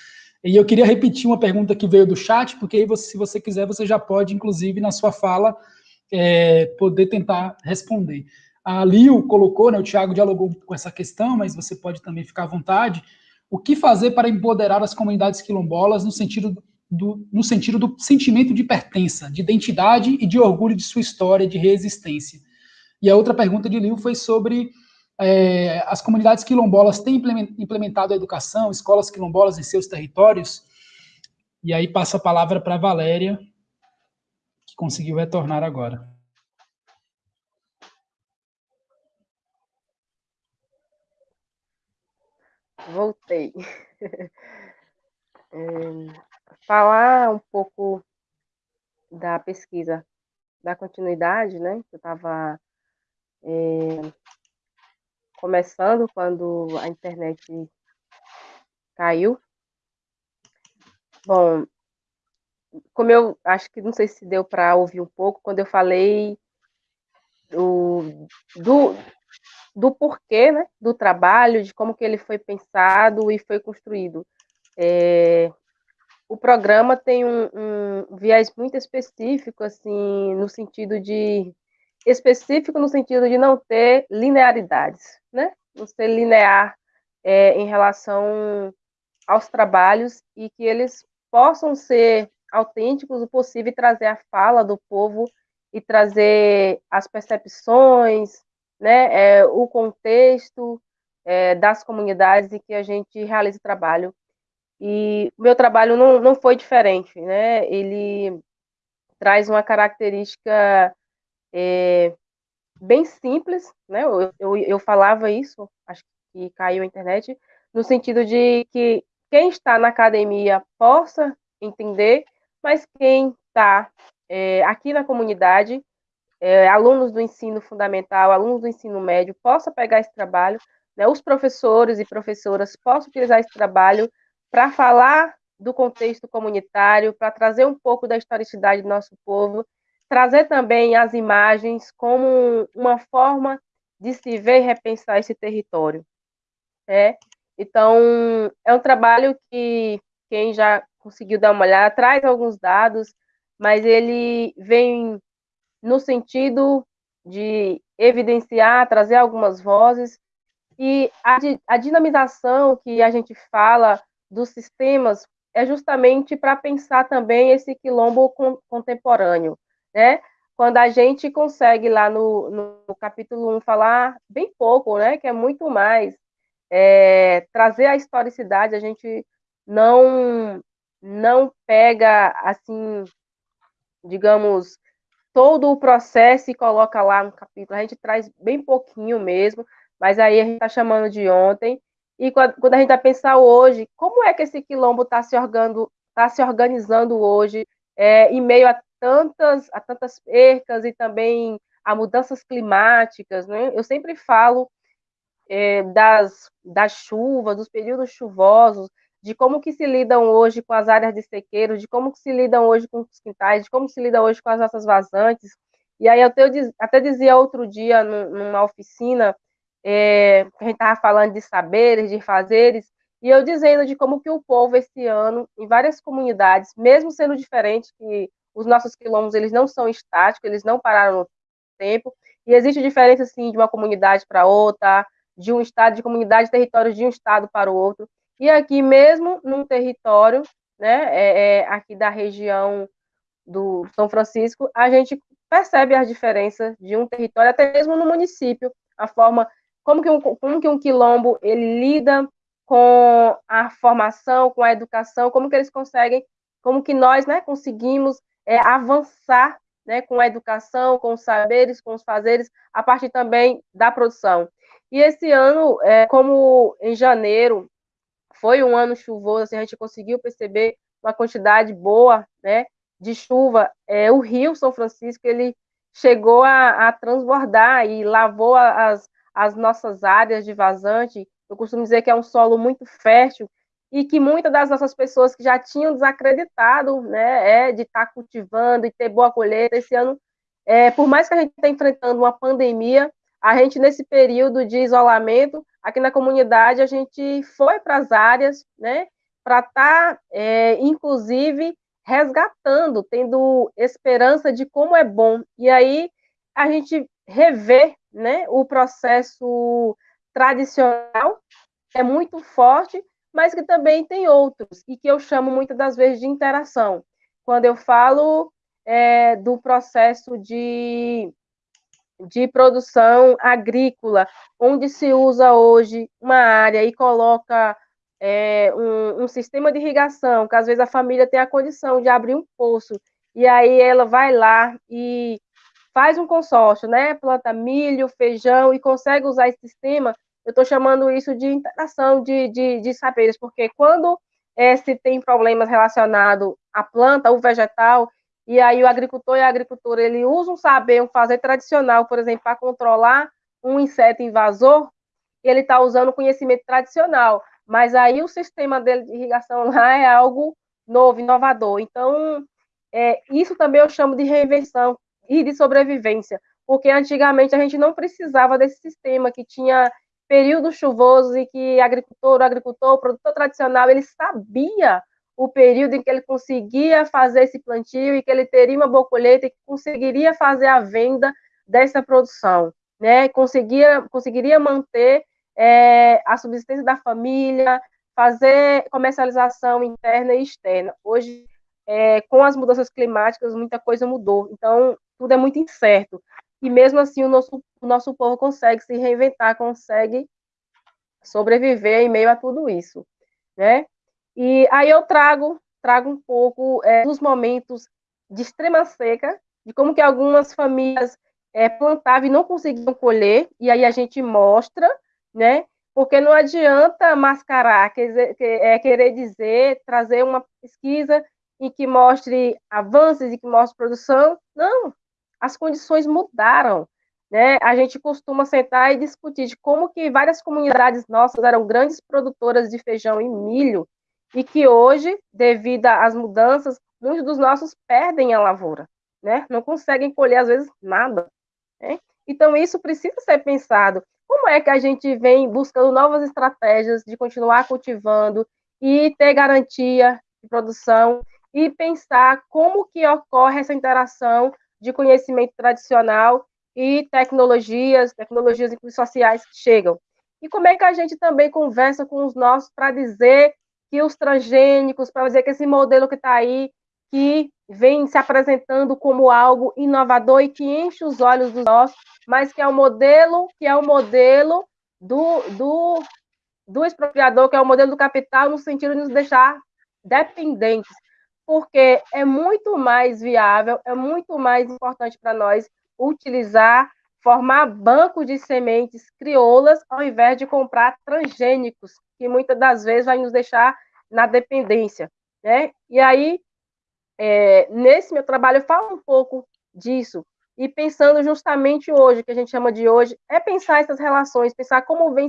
E eu queria repetir uma pergunta que veio do chat, porque aí, você, se você quiser, você já pode, inclusive, na sua fala, é, poder tentar responder. A Lio colocou, né, o Tiago dialogou com essa questão, mas você pode também ficar à vontade. O que fazer para empoderar as comunidades quilombolas no sentido do, no sentido do sentimento de pertença, de identidade e de orgulho de sua história de resistência. E a outra pergunta de Liu foi sobre é, as comunidades quilombolas têm implementado a educação, escolas quilombolas em seus territórios. E aí passa a palavra para a Valéria, que conseguiu retornar agora. Voltei. *laughs* É, falar um pouco da pesquisa, da continuidade, né? Eu estava é, começando quando a internet caiu. Bom, como eu acho que não sei se deu para ouvir um pouco, quando eu falei do, do, do porquê né, do trabalho, de como que ele foi pensado e foi construído. É, o programa tem um, um, viés muito específico, assim, no sentido de específico no sentido de não ter linearidades, né? Não ser linear é, em relação aos trabalhos e que eles possam ser autênticos o possível e trazer a fala do povo e trazer as percepções, né, é, o contexto é, das comunidades em que a gente realiza o trabalho. E o meu trabalho não, não foi diferente, né? Ele traz uma característica é, bem simples, né? Eu, eu, eu falava isso, acho que caiu a internet, no sentido de que quem está na academia possa entender, mas quem está é, aqui na comunidade é, alunos do ensino fundamental, alunos do ensino médio, possa pegar esse trabalho, né, os professores e professoras possam utilizar esse trabalho para falar do contexto comunitário, para trazer um pouco da historicidade do nosso povo, trazer também as imagens como uma forma de se ver e repensar esse território. É? Então, é um trabalho que quem já conseguiu dar uma olhada traz alguns dados, mas ele vem no sentido de evidenciar, trazer algumas vozes, e a, a dinamização que a gente fala dos sistemas é justamente para pensar também esse quilombo contemporâneo, né? Quando a gente consegue lá no, no capítulo 1 falar bem pouco, né? Que é muito mais é, trazer a historicidade, a gente não não pega assim, digamos, todo o processo e coloca lá no capítulo. A gente traz bem pouquinho mesmo, mas aí a gente está chamando de ontem. E quando a gente vai pensar hoje, como é que esse quilombo está se, tá se organizando hoje, é, em meio a tantas, a tantas percas e também a mudanças climáticas, né? Eu sempre falo é, das, das chuvas, dos períodos chuvosos, de como que se lidam hoje com as áreas de sequeiro, de como que se lidam hoje com os quintais, de como se lida hoje com as nossas vazantes. E aí eu até dizia outro dia numa oficina, é, a gente estava falando de saberes, de fazeres, e eu dizendo de como que o povo esse ano, em várias comunidades, mesmo sendo diferente, que os nossos quilombos eles não são estáticos, eles não pararam no tempo, e existe diferença assim de uma comunidade para outra, de um estado, de comunidade, territórios de um estado para o outro. E aqui mesmo num território, né, é, é, aqui da região do São Francisco, a gente percebe as diferenças de um território, até mesmo no município, a forma como que um, como que um quilombo ele lida com a formação, com a educação, como que eles conseguem, como que nós, né, conseguimos é, avançar, né, com a educação, com os saberes, com os fazeres, a partir também da produção. E esse ano, é, como em janeiro foi um ano chuvoso, assim, a gente conseguiu perceber uma quantidade boa, né, de chuva. É, o Rio São Francisco ele chegou a, a transbordar e lavou as, as nossas áreas de vazante. Eu costumo dizer que é um solo muito fértil e que muitas das nossas pessoas que já tinham desacreditado, né, é, de estar tá cultivando e ter boa colheita esse ano, é, por mais que a gente esteja enfrentando uma pandemia, a gente nesse período de isolamento aqui na comunidade a gente foi para as áreas, né, para estar, tá, é, inclusive, resgatando, tendo esperança de como é bom. E aí a gente rever, né, o processo tradicional é muito forte, mas que também tem outros, e que eu chamo muitas das vezes de interação. Quando eu falo é, do processo de, de produção agrícola, onde se usa hoje uma área e coloca é, um, um, sistema de irrigação, que às vezes a família tem a condição de abrir um poço, e aí ela vai lá e faz um consórcio, né? Planta milho, feijão e consegue usar esse sistema. Eu estou chamando isso de interação de, de, de saberes, porque quando é, se tem problemas relacionados à planta, ao vegetal, e aí o agricultor e a agricultora ele usa um saber, um fazer tradicional, por exemplo, para controlar um inseto invasor, ele está usando o conhecimento tradicional mas aí o sistema dele de irrigação lá é algo novo, inovador. Então, é, isso também eu chamo de reinvenção e de sobrevivência, porque antigamente a gente não precisava desse sistema que tinha períodos chuvosos e que agricultor, o agricultor, o produtor tradicional, ele sabia o período em que ele conseguia fazer esse plantio e que ele teria uma boa colheita e que conseguiria fazer a venda dessa produção, né? Conseguia, conseguiria manter é, a subsistência da família, fazer comercialização interna e externa. Hoje, é, com as mudanças climáticas, muita coisa mudou. Então, tudo é muito incerto. E mesmo assim, o nosso, o nosso povo consegue se reinventar, consegue sobreviver em meio a tudo isso, né? E aí eu trago, trago um pouco é, dos momentos de extrema seca, de como que algumas famílias é, plantavam e não conseguiam colher, e aí a gente mostra né? Porque não adianta mascarar, quer, é, querer dizer, trazer uma pesquisa em que mostre avanços e que mostre produção. Não, as condições mudaram. Né? A gente costuma sentar e discutir de como que várias comunidades nossas eram grandes produtoras de feijão e milho e que hoje, devido às mudanças, muitos dos nossos perdem a lavoura, né? Não conseguem colher às vezes nada. Né? Então isso precisa ser pensado como é que a gente vem buscando novas estratégias de continuar cultivando e ter garantia de produção e pensar como que ocorre essa interação de conhecimento tradicional e tecnologias, tecnologias sociais que chegam. E como é que a gente também conversa com os nossos para dizer que os transgênicos, para dizer que esse modelo que está aí, que vem se apresentando como algo inovador e que enche os olhos dos nossos, mas que é o modelo, que é o modelo do, do, do expropriador, que é o modelo do capital, no sentido de nos deixar dependentes, porque é muito mais viável, é muito mais importante para nós utilizar, formar bancos de sementes crioulas, ao invés de comprar transgênicos, que muitas das vezes vai nos deixar na dependência. Né? E aí, é, nesse meu trabalho, eu falo um pouco disso, e pensando justamente hoje, que a gente chama de hoje, é pensar essas relações, pensar como vem,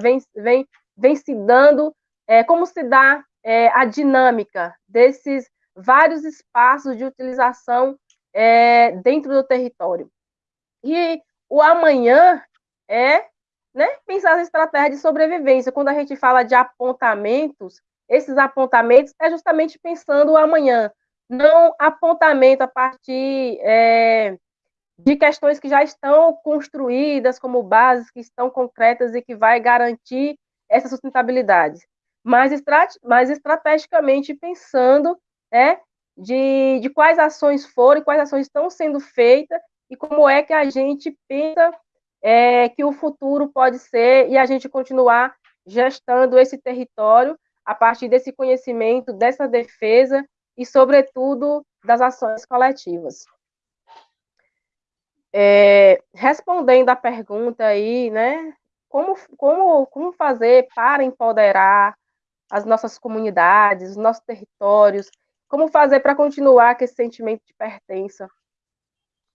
vem, vem, vem se dando, é, como se dá é, a dinâmica desses vários espaços de utilização é, dentro do território. E o amanhã é né, pensar as estratégias de sobrevivência. Quando a gente fala de apontamentos, esses apontamentos é justamente pensando o amanhã, não apontamento a partir é, de questões que já estão construídas como bases, que estão concretas e que vai garantir essa sustentabilidade. Mas, estrat estrategicamente pensando né, de, de quais ações foram, quais ações estão sendo feitas e como é que a gente pensa é, que o futuro pode ser e a gente continuar gestando esse território a partir desse conhecimento, dessa defesa e, sobretudo, das ações coletivas. É, respondendo a pergunta aí, né? Como, como, como fazer para empoderar as nossas comunidades, os nossos territórios? Como fazer para continuar com esse sentimento de pertença?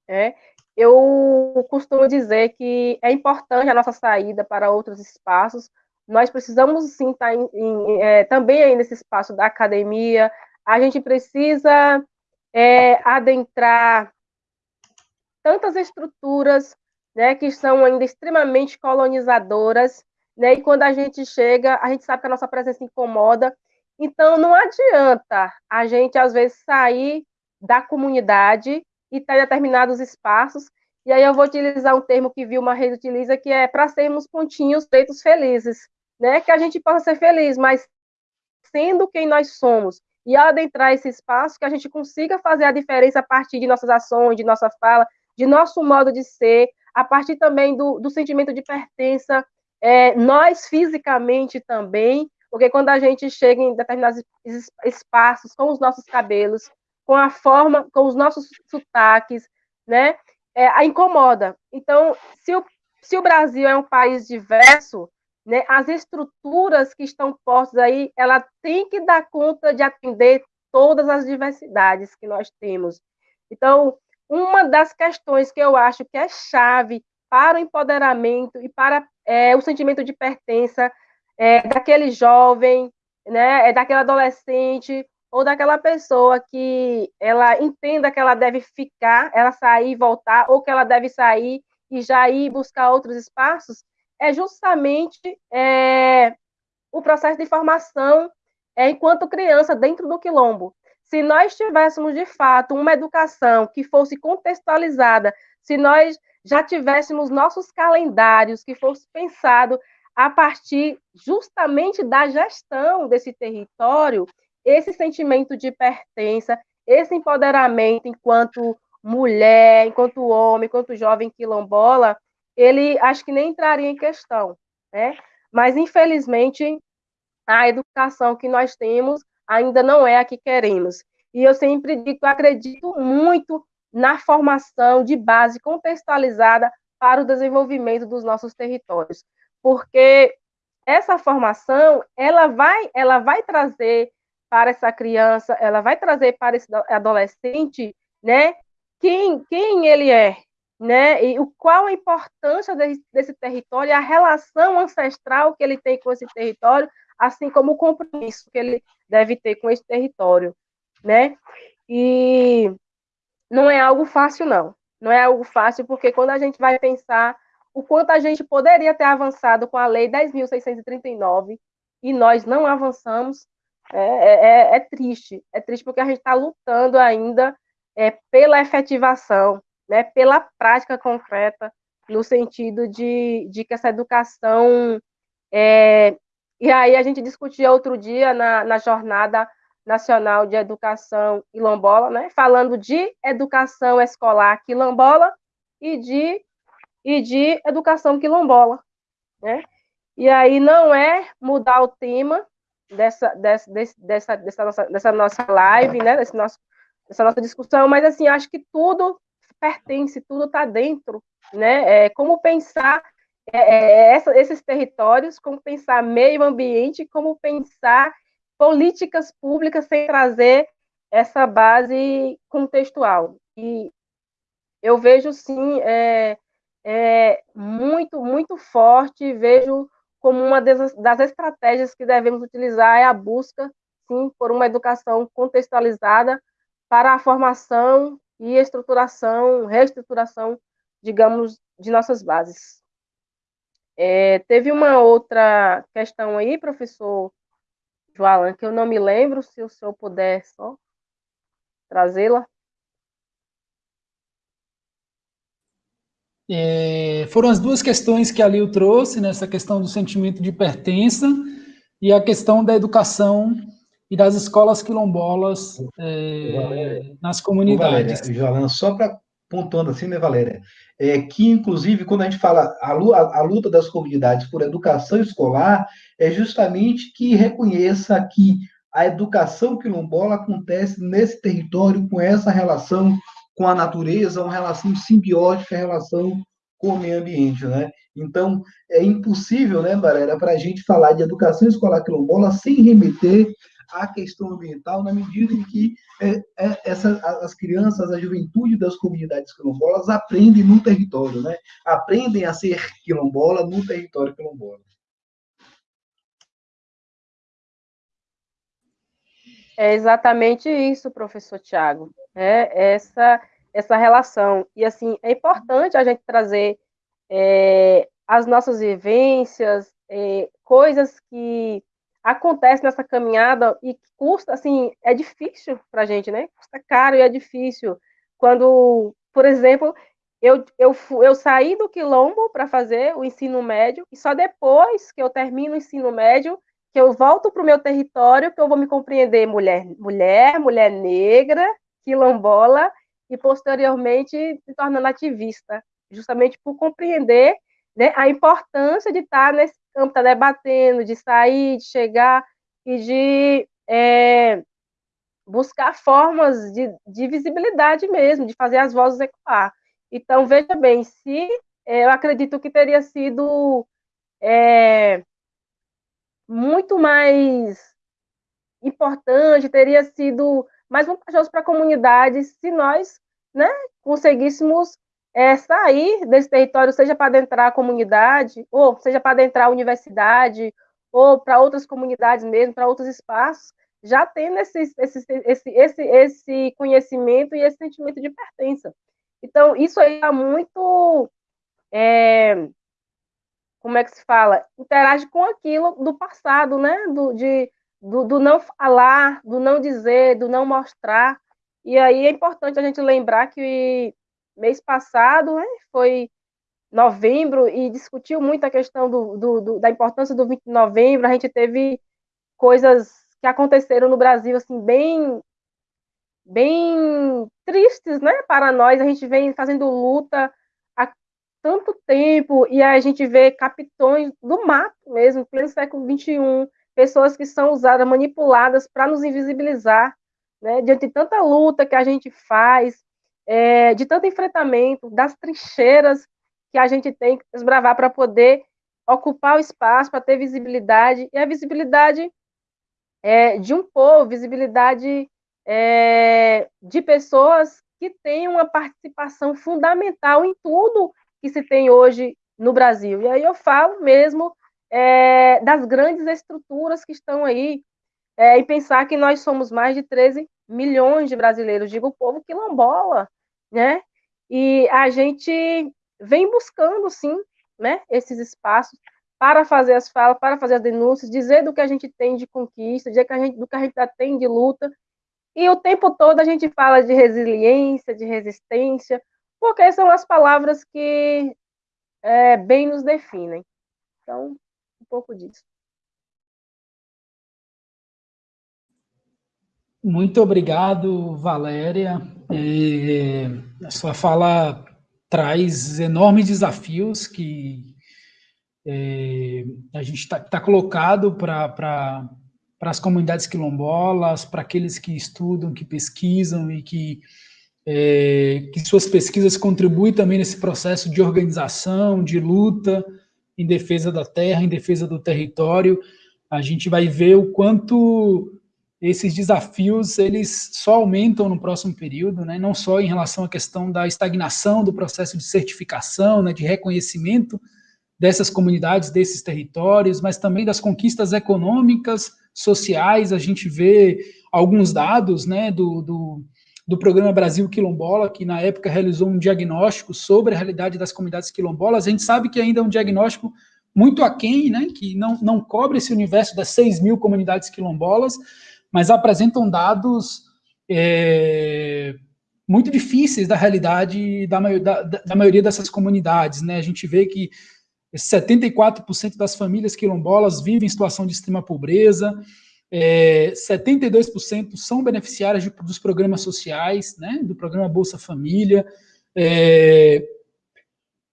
É, eu costumo dizer que é importante a nossa saída para outros espaços. Nós precisamos sim estar em, em, é, também aí nesse espaço da academia. A gente precisa é, adentrar tantas estruturas né, que são ainda extremamente colonizadoras, né, e quando a gente chega, a gente sabe que a nossa presença incomoda, então não adianta a gente, às vezes, sair da comunidade e estar em determinados espaços, e aí eu vou utilizar um termo que Vilma Reis utiliza, que é para sermos pontinhos feitos felizes, né, que a gente possa ser feliz, mas reconhecendo quem nós somos e adentrar esse espaço que a gente consiga fazer a diferença a partir de nossas ações, de nossa fala, de nosso modo de ser, a partir também do, do sentimento de pertença, é, nós fisicamente também, porque quando a gente chega em determinados espaços com os nossos cabelos, com a forma, com os nossos sotaques, né, é, a incomoda. Então, se o, se o Brasil é um país diverso, né, as estruturas que estão postas aí, ela tem que dar conta de atender todas as diversidades que nós temos. Então, uma das questões que eu acho que é chave para o empoderamento e para é, o sentimento de pertença é, daquele jovem, né, é daquele adolescente ou daquela pessoa que ela entenda que ela deve ficar, ela sair e voltar, ou que ela deve sair e já ir buscar outros espaços, é justamente é, o processo de formação é, enquanto criança dentro do quilombo. Se nós tivéssemos, de fato, uma educação que fosse contextualizada, se nós já tivéssemos nossos calendários que fosse pensado a partir justamente da gestão desse território, esse sentimento de pertença, esse empoderamento enquanto mulher, enquanto homem, enquanto jovem quilombola, ele acho que nem entraria em questão, né? Mas infelizmente a educação que nós temos ainda não é a que queremos. E eu sempre digo, acredito muito na formação de base contextualizada para o desenvolvimento dos nossos territórios, porque essa formação ela vai ela vai trazer para essa criança, ela vai trazer para esse adolescente, né, quem quem ele é, né? E o, qual a importância desse, desse território, a relação ancestral que ele tem com esse território, assim como o compromisso que ele deve ter com esse território, né? E não é algo fácil, não. Não é algo fácil, porque quando a gente vai pensar o quanto a gente poderia ter avançado com a Lei 10.639 e nós não avançamos, é, é, é, é triste. É triste porque a gente está lutando ainda é, pela efetivação, né, pela prática concreta, no sentido de, de que essa educação. É, e aí a gente discutia outro dia na, na Jornada Nacional de Educação Quilombola, né, falando de educação escolar quilombola e de, e de educação quilombola. Né? E aí não é mudar o tema dessa, dessa, dessa, dessa, nossa, dessa nossa live, né, desse nosso, dessa nossa discussão, mas assim, acho que tudo pertence, tudo está dentro, né? É, como pensar é, é, essa, esses territórios, como pensar meio ambiente, como pensar políticas públicas sem trazer essa base contextual. E eu vejo, sim, é, é muito, muito forte, vejo como uma das, das estratégias que devemos utilizar é a busca, sim, por uma educação contextualizada para a formação e estruturação, reestruturação, digamos, de nossas bases. É, teve uma outra questão aí, professor Joalan, que eu não me lembro, se o senhor puder só trazê-la. É, foram as duas questões que a Lil trouxe, nessa questão do sentimento de pertença e a questão da educação e das escolas quilombolas é, nas comunidades. Valéria, Jolan, só para pontuando assim, né, Valéria? É que, inclusive, quando a gente fala a, a, luta das comunidades por educação escolar, é justamente que reconheça que a educação quilombola acontece nesse território com essa relação com a natureza, uma relação simbiótica, relação com o meio ambiente, né? Então, é impossível, né, Valéria, para a gente falar de educação escolar quilombola sem remeter a questão ambiental na medida em que é, é, essa, as crianças, a juventude das comunidades quilombolas aprendem no território, né? aprendem a ser quilombola no território quilombola. É exatamente isso, professor Tiago. É essa essa relação. E assim, é importante a gente trazer é, as nossas vivências, é, coisas que acontece nessa caminhada e custa, assim, é difícil para a gente, né? Custa caro e é difícil. Quando, por exemplo, eu, eu, eu saí do quilombo para fazer o ensino médio e só depois que eu termino o ensino médio que eu volto para o meu território, que eu vou me compreender mulher, mulher, mulher negra, quilombola, e posteriormente se tornando ativista, justamente por compreender né, a importância de estar nesse campo, estar debatendo, de sair, de chegar e de é, buscar formas de, de, visibilidade mesmo, de fazer as vozes ecoar. Então, veja bem, se é, eu acredito que teria sido é, muito mais importante, teria sido mais vantajoso para a comunidade se nós né, conseguíssemos é, sair desse território, seja para adentrar a comunidade, ou seja para adentrar a universidade, ou para outras comunidades mesmo, para outros espaços, já tendo esse, esse, esse, esse, esse conhecimento e esse sentimento de pertença. Então, isso aí é muito. É, como é que se fala? Interage com aquilo do passado, né? Do, de, do, do não falar, do não dizer, do não mostrar. E aí é importante a gente lembrar que mês passado né, foi novembro e discutiu muito a questão do, do, do, da importância do 20 de novembro. A gente teve coisas que aconteceram no Brasil assim bem bem tristes, né, para nós. A gente vem fazendo luta há tanto tempo e a gente vê capitões do mato mesmo, pelo século 21, pessoas que são usadas, manipuladas para nos invisibilizar, né? Diante de tanta luta que a gente faz, é, de tanto enfrentamento, das trincheiras que a gente tem que desbravar para poder ocupar o espaço, para ter visibilidade, e a visibilidade é, de um povo, visibilidade é, de pessoas que têm uma participação fundamental em tudo que se tem hoje no Brasil. E aí eu falo mesmo é, das grandes estruturas que estão aí, é, e pensar que nós somos mais de 13 milhões de brasileiros, digo o povo quilombola, né? E a gente vem buscando, sim, né, esses espaços para fazer as falas, para fazer as denúncias, dizer do que a gente tem de conquista, dizer que a gente, do que a gente já tem de luta. E o tempo todo a gente fala de resiliência, de resistência, porque são as palavras que é, bem nos definem. Então, um pouco disso. Muito obrigado, Valéria. É, a sua fala traz enormes desafios que é, a gente está tá colocado para as comunidades quilombolas, para aqueles que estudam, que pesquisam e que, é, que suas pesquisas contribuem também nesse processo de organização, de luta, em defesa da terra, em defesa do território, a gente vai ver o quanto esses desafios eles só aumentam no próximo período, né? não só em relação à questão da estagnação do processo de certificação, né, de reconhecimento dessas comunidades, desses territórios, mas também das conquistas econômicas, sociais, a gente vê alguns dados né, do, do do Programa Brasil Quilombola, que na época realizou um diagnóstico sobre a realidade das comunidades quilombolas. A gente sabe que ainda é um diagnóstico muito aquém, né, que não, não cobre esse universo das 6 mil comunidades quilombolas, mas apresentam dados é, muito difíceis da realidade da, da, da, maioria dessas comunidades. Né? A gente vê que 74% das famílias quilombolas vivem em situação de extrema pobreza, é, 72% são beneficiárias de, dos programas sociais, né, do programa Bolsa Família, é,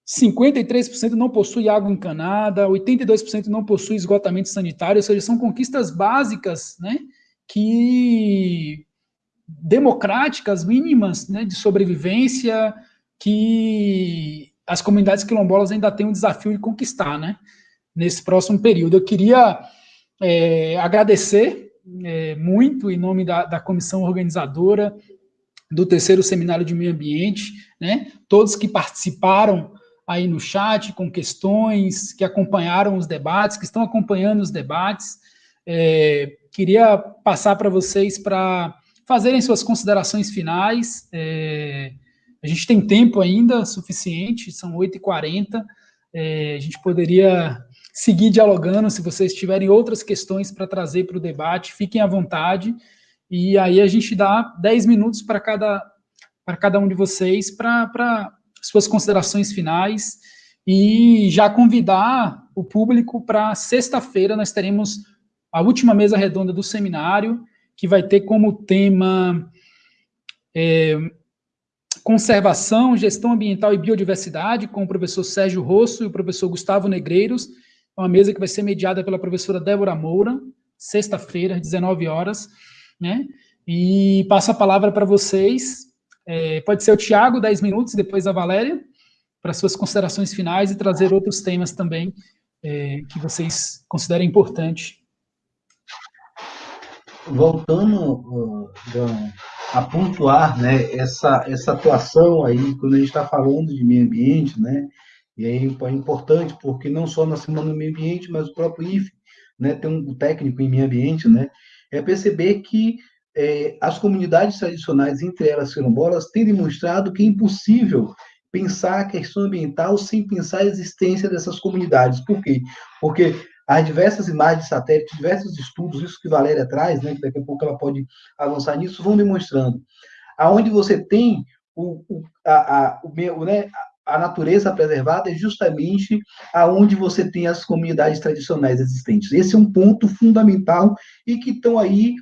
53% não possui água encanada, 82% não possui esgotamento sanitário, ou seja, são conquistas básicas, né, que democráticas, mínimas, né, de sobrevivência, que as comunidades quilombolas ainda têm um desafio de conquistar, né, nesse próximo período. Eu queria é, agradecer é, muito em nome da, da comissão organizadora do terceiro seminário de meio ambiente, né, todos que participaram aí no chat com questões, que acompanharam os debates, que estão acompanhando os debates. É, queria passar para vocês para fazerem suas considerações finais. É, a gente tem tempo ainda suficiente, são 8h40, é, a gente poderia seguir dialogando. Se vocês tiverem outras questões para trazer para o debate, fiquem à vontade. E aí a gente dá 10 minutos para cada, para cada um de vocês para suas considerações finais e já convidar o público para sexta-feira nós teremos a última mesa redonda do seminário, que vai ter como tema é, conservação, gestão ambiental e biodiversidade, com o professor Sérgio Rosso e o professor Gustavo Negreiros, uma mesa que vai ser mediada pela professora Débora Moura, sexta-feira, às 19 horas, né? E passo a palavra para vocês. É, pode ser o Tiago, 10 minutos, depois a Valéria, para suas considerações finais e trazer outros temas também é, que vocês considerem importante. Voltando, a pontuar né, essa, essa atuação aí, quando a gente está falando de meio ambiente, né, e aí é importante, porque não só na Semana do Meio Ambiente, mas o próprio IFE, né, tem um técnico em meio ambiente, né, é perceber que é, as comunidades tradicionais, entre elas quilombolas, têm demonstrado que é impossível pensar a questão ambiental sem pensar a existência dessas comunidades. Por quê? Porque as diversas imagens de satélite, diversos estudos, isso que Valéria traz, né, que daqui a pouco ela pode avançar nisso, vão demonstrando. Aonde você tem o, o, a, a, o, né, a natureza preservada é justamente aonde você tem as comunidades tradicionais existentes. Esse é um ponto fundamental e que estão aí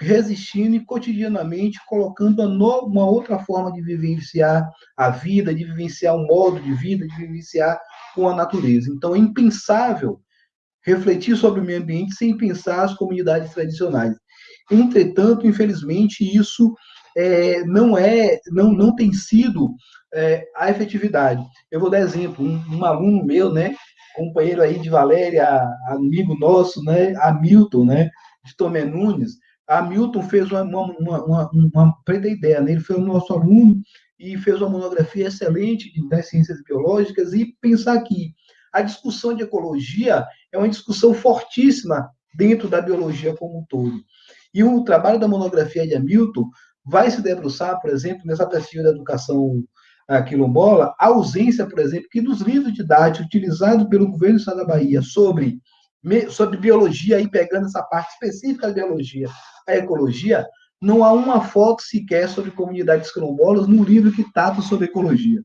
resistindo e cotidianamente colocando uma, outra forma de vivenciar a vida, de vivenciar um modo de vida, de vivenciar com a natureza. Então, é impensável refletir sobre o meio ambiente sem pensar as comunidades tradicionais. Entretanto, infelizmente, isso é, não é, não, não tem sido é, a efetividade. Eu vou dar exemplo, um, um, aluno meu, né, companheiro aí de Valéria, amigo nosso, né, Hamilton, né, de Tomé Nunes, Hamilton fez uma, uma, uma, uma, uma ideia, né, ele foi o nosso aluno e fez uma monografia excelente das ciências biológicas e pensar que a discussão de ecologia é uma discussão fortíssima dentro da biologia como um todo. E o trabalho da monografia de Hamilton vai se debruçar, por exemplo, nessa perspectiva da educação a quilombola, a ausência, por exemplo, que nos livros didáticos utilizados pelo governo do Estado da Bahia sobre, sobre biologia, aí pegando essa parte específica da biologia, a ecologia, não há uma foto sequer sobre comunidades quilombolas no livro que trata sobre ecologia.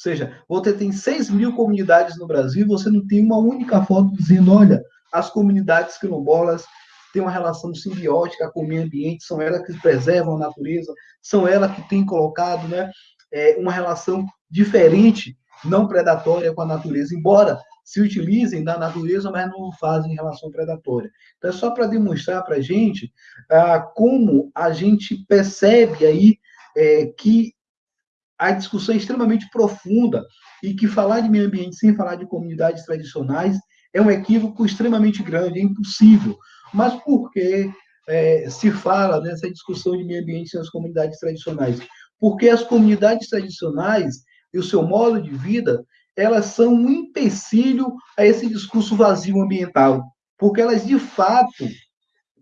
Seja, você tem 6 mil comunidades no Brasil, você não tem uma única foto dizendo, olha, as comunidades quilombolas têm uma relação simbiótica com o meio ambiente, são elas que preservam a natureza, são elas que têm colocado né, é, uma relação diferente, não predatória com a natureza, embora se utilizem da natureza, mas não fazem relação predatória. Então, é só para demonstrar para a gente ah, como a gente percebe aí é, que a discussão é extremamente profunda e que falar de meio ambiente sem falar de comunidades tradicionais é um equívoco extremamente grande, é impossível. Mas por que é, se fala nessa discussão de meio ambiente sem as comunidades tradicionais? porque as comunidades tradicionais e o seu modo de vida, elas são um empecilho a esse discurso vazio ambiental, porque elas de fato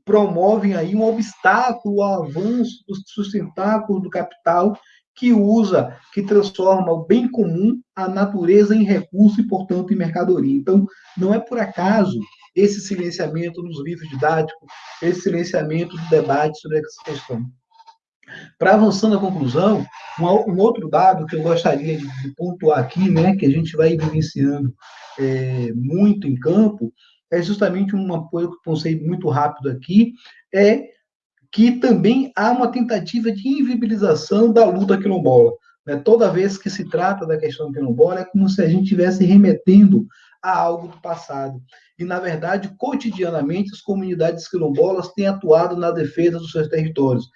promovem aí um obstáculo ao avanço do sustentáculo do capital que usa, que transforma o bem comum, a natureza em recurso e, portanto, em mercadoria. Então, não é por acaso esse silenciamento nos livros didáticos, esse silenciamento do debate sobre essa questão. Para avançando à conclusão, um, outro dado que eu gostaria de, pontuar aqui, né, que a gente vai vivenciando é, muito em campo, é justamente uma coisa que eu pensei muito rápido aqui, é que também há uma tentativa de invibilização da luta quilombola. Né? Toda vez que se trata da questão quilombola, é como se a gente estivesse remetendo a algo do passado. E, na verdade, cotidianamente, as comunidades quilombolas têm atuado na defesa dos seus territórios.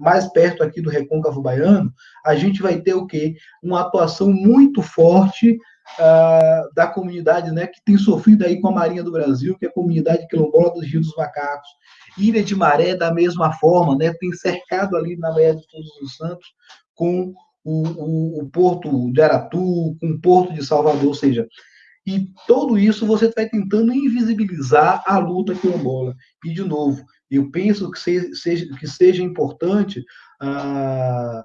Mais perto aqui do Recôncavo Baiano, a gente vai ter o quê? Uma atuação muito forte uh, da comunidade né, que tem sofrido aí com a Marinha do Brasil, que é a comunidade quilombola dos Rios dos Macacos. Ilha de Maré, da mesma forma, né, tem cercado ali na Baía de Todos os Santos com o, o, o porto de Aratu, com o porto de Salvador, ou seja, e tudo isso você vai tentando invisibilizar a luta quilombola. E, de novo, eu penso que seja, que seja importante ah,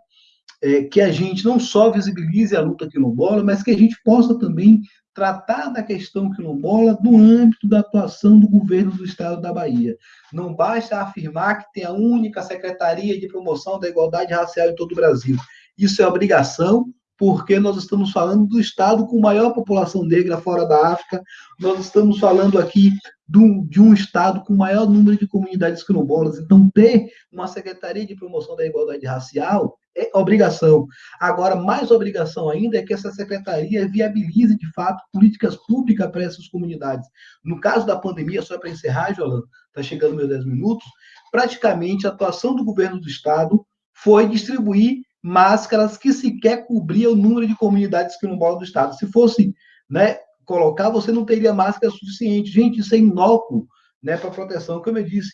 é, que a gente não só visibilize a luta quilombola, mas que a gente possa também tratar da questão quilombola no âmbito da atuação do governo do Estado da Bahia. Não basta afirmar que tem a única Secretaria de Promoção da Igualdade Racial em todo o Brasil. Isso é obrigação porque nós estamos falando do estado com maior população negra fora da África, nós estamos falando aqui do, de um estado com maior número de comunidades quilombolas. Então, ter uma Secretaria de Promoção da Igualdade Racial obrigação. Agora, mais obrigação ainda é que essa secretaria viabilize, de fato, políticas públicas para essas comunidades. No caso da pandemia, só para encerrar, Jolanda, está chegando meus 10 minutos, praticamente a atuação do governo do Estado foi distribuir máscaras que sequer cobriam o número de comunidades quilombolas do Estado. Se fosse né, colocar, você não teria máscara suficiente. Gente, isso é inócuo né, para proteção. Como eu disse,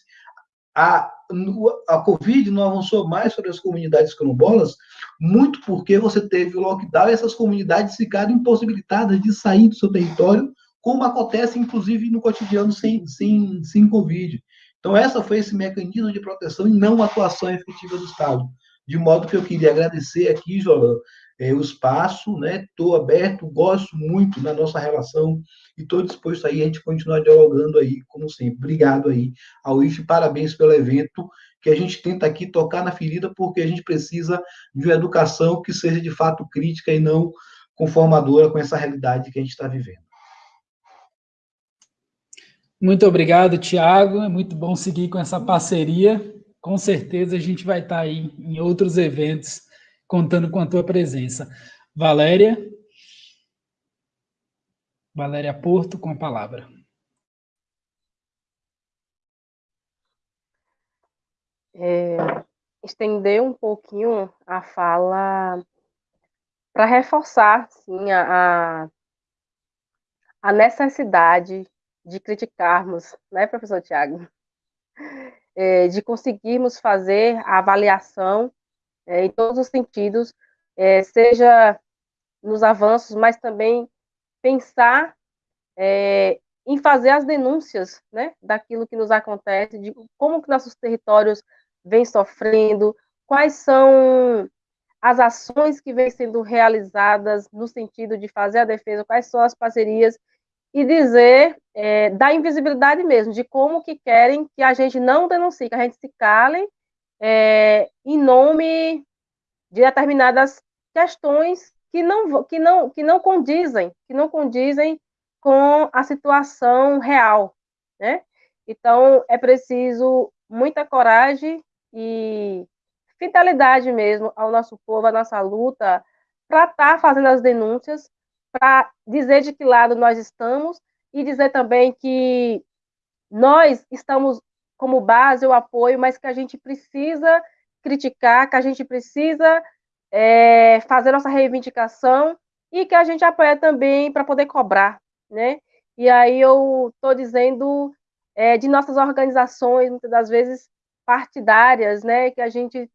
a, a Covid não avançou mais sobre as comunidades quilombolas, muito porque você teve o lockdown e essas comunidades ficaram impossibilitadas de sair do seu território, como acontece, inclusive, no cotidiano sem, sem, sem Covid. Então, essa foi esse mecanismo de proteção e não atuação efetiva do Estado. De modo que eu queria agradecer aqui, Jolan, é, o espaço, né? Estou aberto, gosto muito da nossa relação e estou disposto aí a gente continuar dialogando aí, como sempre. Obrigado aí ao IF, parabéns pelo evento, que a gente tenta aqui tocar na ferida, porque a gente precisa de uma educação que seja de fato crítica e não conformadora com essa realidade que a gente está vivendo. Muito obrigado, Tiago. É muito bom seguir com essa parceria. Com certeza a gente vai estar aí em outros eventos contando com a tua presença. Valéria. Valéria Porto, com a palavra. É, estender um pouquinho a fala para reforçar sim, a, a necessidade de criticarmos, né, professor Tiago? É, de conseguirmos fazer a avaliação é, em todos os sentidos, é, seja nos avanços, mas também pensar é, em fazer as denúncias né, daquilo que nos acontece, de como que nossos territórios vêm sofrendo, quais são as ações que vêm sendo realizadas no sentido de fazer a defesa, quais são as parcerias e dizer é, da invisibilidade mesmo, de como que querem que a gente não denuncie, que a gente se cale é, em nome de determinadas questões que não, que, não, que não condizem, que não condizem com a situação real, né? Então, é preciso muita coragem e fidelidade mesmo ao nosso povo, à nossa luta, para estar tá fazendo as denúncias, para dizer de que lado nós estamos e dizer também que nós estamos como base o apoio, mas que a gente precisa criticar, que a gente precisa é, fazer nossa reivindicação e que a gente apoia também para poder cobrar, né? E aí eu estou dizendo é, de nossas organizações, muitas das vezes partidárias, né? Que a gente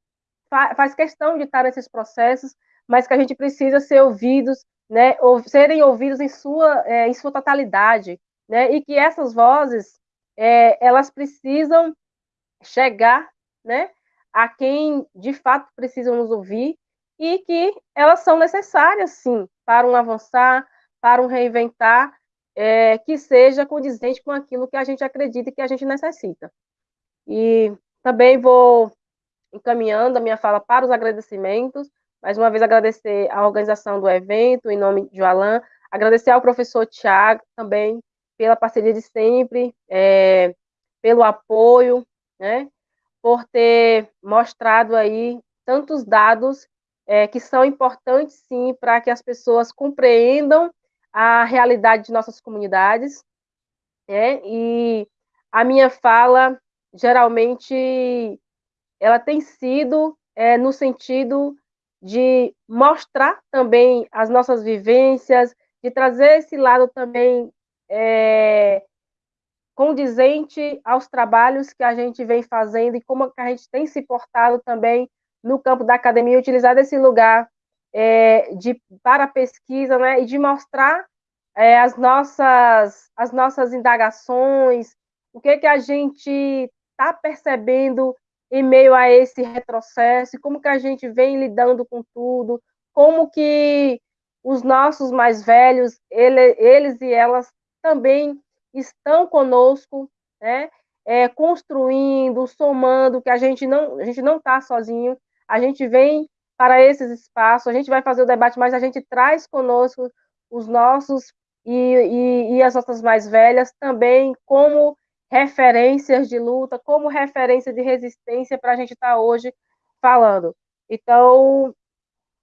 fa faz questão de estar nesses processos, mas que a gente precisa ser ouvidos né, ou, serem ouvidos em sua, é, em sua totalidade, né, e que essas vozes, é, elas precisam chegar, né, a quem de fato precisam nos ouvir e que elas são necessárias, sim, para um avançar, para um reinventar, é, que seja condizente com aquilo que a gente acredita e que a gente necessita. E também vou encaminhando a minha fala para os agradecimentos, mais uma vez agradecer a organização do evento, em nome de Alain, agradecer ao professor Tiago também pela parceria de sempre, é, pelo apoio, né, por ter mostrado aí tantos dados é, que são importantes, sim, para que as pessoas compreendam a realidade de nossas comunidades, né, e a minha fala, geralmente, ela tem sido é, no sentido de mostrar também as nossas vivências, de trazer esse lado também é, condizente aos trabalhos que a gente vem fazendo e como a gente tem se portado também no campo da academia, utilizar esse lugar é, de, para pesquisa né, e de mostrar é, as, nossas, as nossas indagações, o que, que a gente está percebendo em meio a esse retrocesso, como que a gente vem lidando com tudo, como que os nossos mais velhos, ele, eles e elas também estão conosco, né? É, construindo, somando, que a gente não, a gente não está sozinho, a gente vem para esses espaços. A gente vai fazer o debate, mas a gente traz conosco os nossos e, e, e as nossas mais velhas também como referências de luta, como referência de resistência para a gente estar tá hoje falando. Então,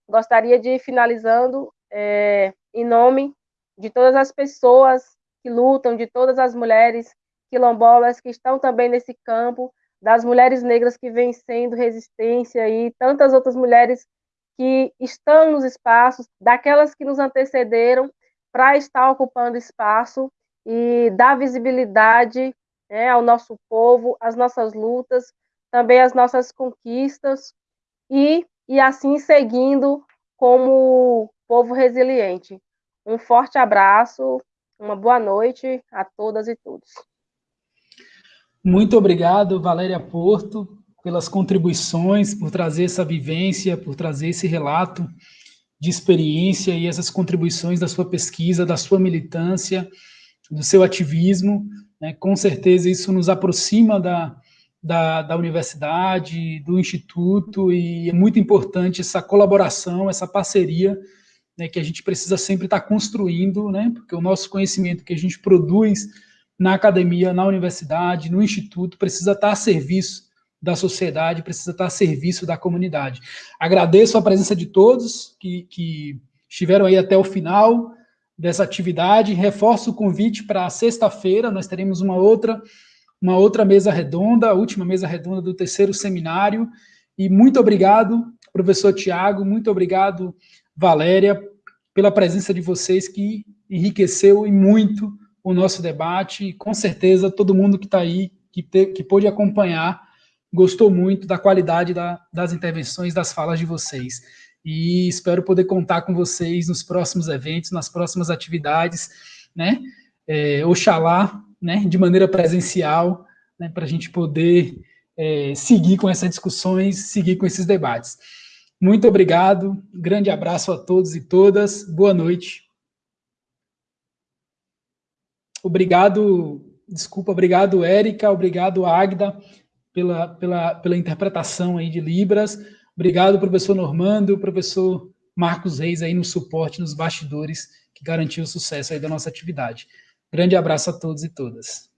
gostaria de ir finalizando é, em nome de todas as pessoas que lutam, de todas as mulheres quilombolas que estão também nesse campo, das mulheres negras que vêm sendo resistência e tantas outras mulheres que estão nos espaços, daquelas que nos antecederam para estar ocupando espaço e dar visibilidade né, ao nosso povo, às nossas lutas, também às nossas conquistas e, e assim seguindo como povo resiliente. Um forte abraço, uma boa noite a todas e todos. Muito obrigado, Valéria Porto, pelas contribuições, por trazer essa vivência, por trazer esse relato de experiência e essas contribuições da sua pesquisa, da sua militância, do seu ativismo. Né? Com certeza isso nos aproxima da, da, da universidade, do instituto, e é muito importante essa colaboração, essa parceria né, que a gente precisa sempre estar construindo, né, porque o nosso conhecimento que a gente produz na academia, na universidade, no instituto, precisa estar a serviço da sociedade, precisa estar a serviço da comunidade. Agradeço a presença de todos que, que estiveram aí até o final dessa atividade, reforço o convite para sexta-feira, nós teremos uma outra, uma outra mesa redonda, a última mesa redonda do terceiro seminário, e muito obrigado, professor Tiago, muito obrigado, Valéria, pela presença de vocês que enriqueceu e muito o nosso debate, e com certeza todo mundo que está aí, que, te, que pôde acompanhar, gostou muito da qualidade da, das intervenções, das falas de vocês. E espero poder contar com vocês nos próximos eventos, nas próximas atividades, né? É, oxalá, né, de maneira presencial, né, para a gente poder é, seguir com essas discussões, seguir com esses debates. Muito obrigado, grande abraço a todos e todas, boa noite. Obrigado, desculpa, obrigado, Érica, obrigado, Agda, pela, pela, pela interpretação aí de Libras. Obrigado, professor Normando, professor Marcos Reis aí no suporte, nos bastidores, que garantiu o sucesso aí da nossa atividade. Grande abraço a todos e todas.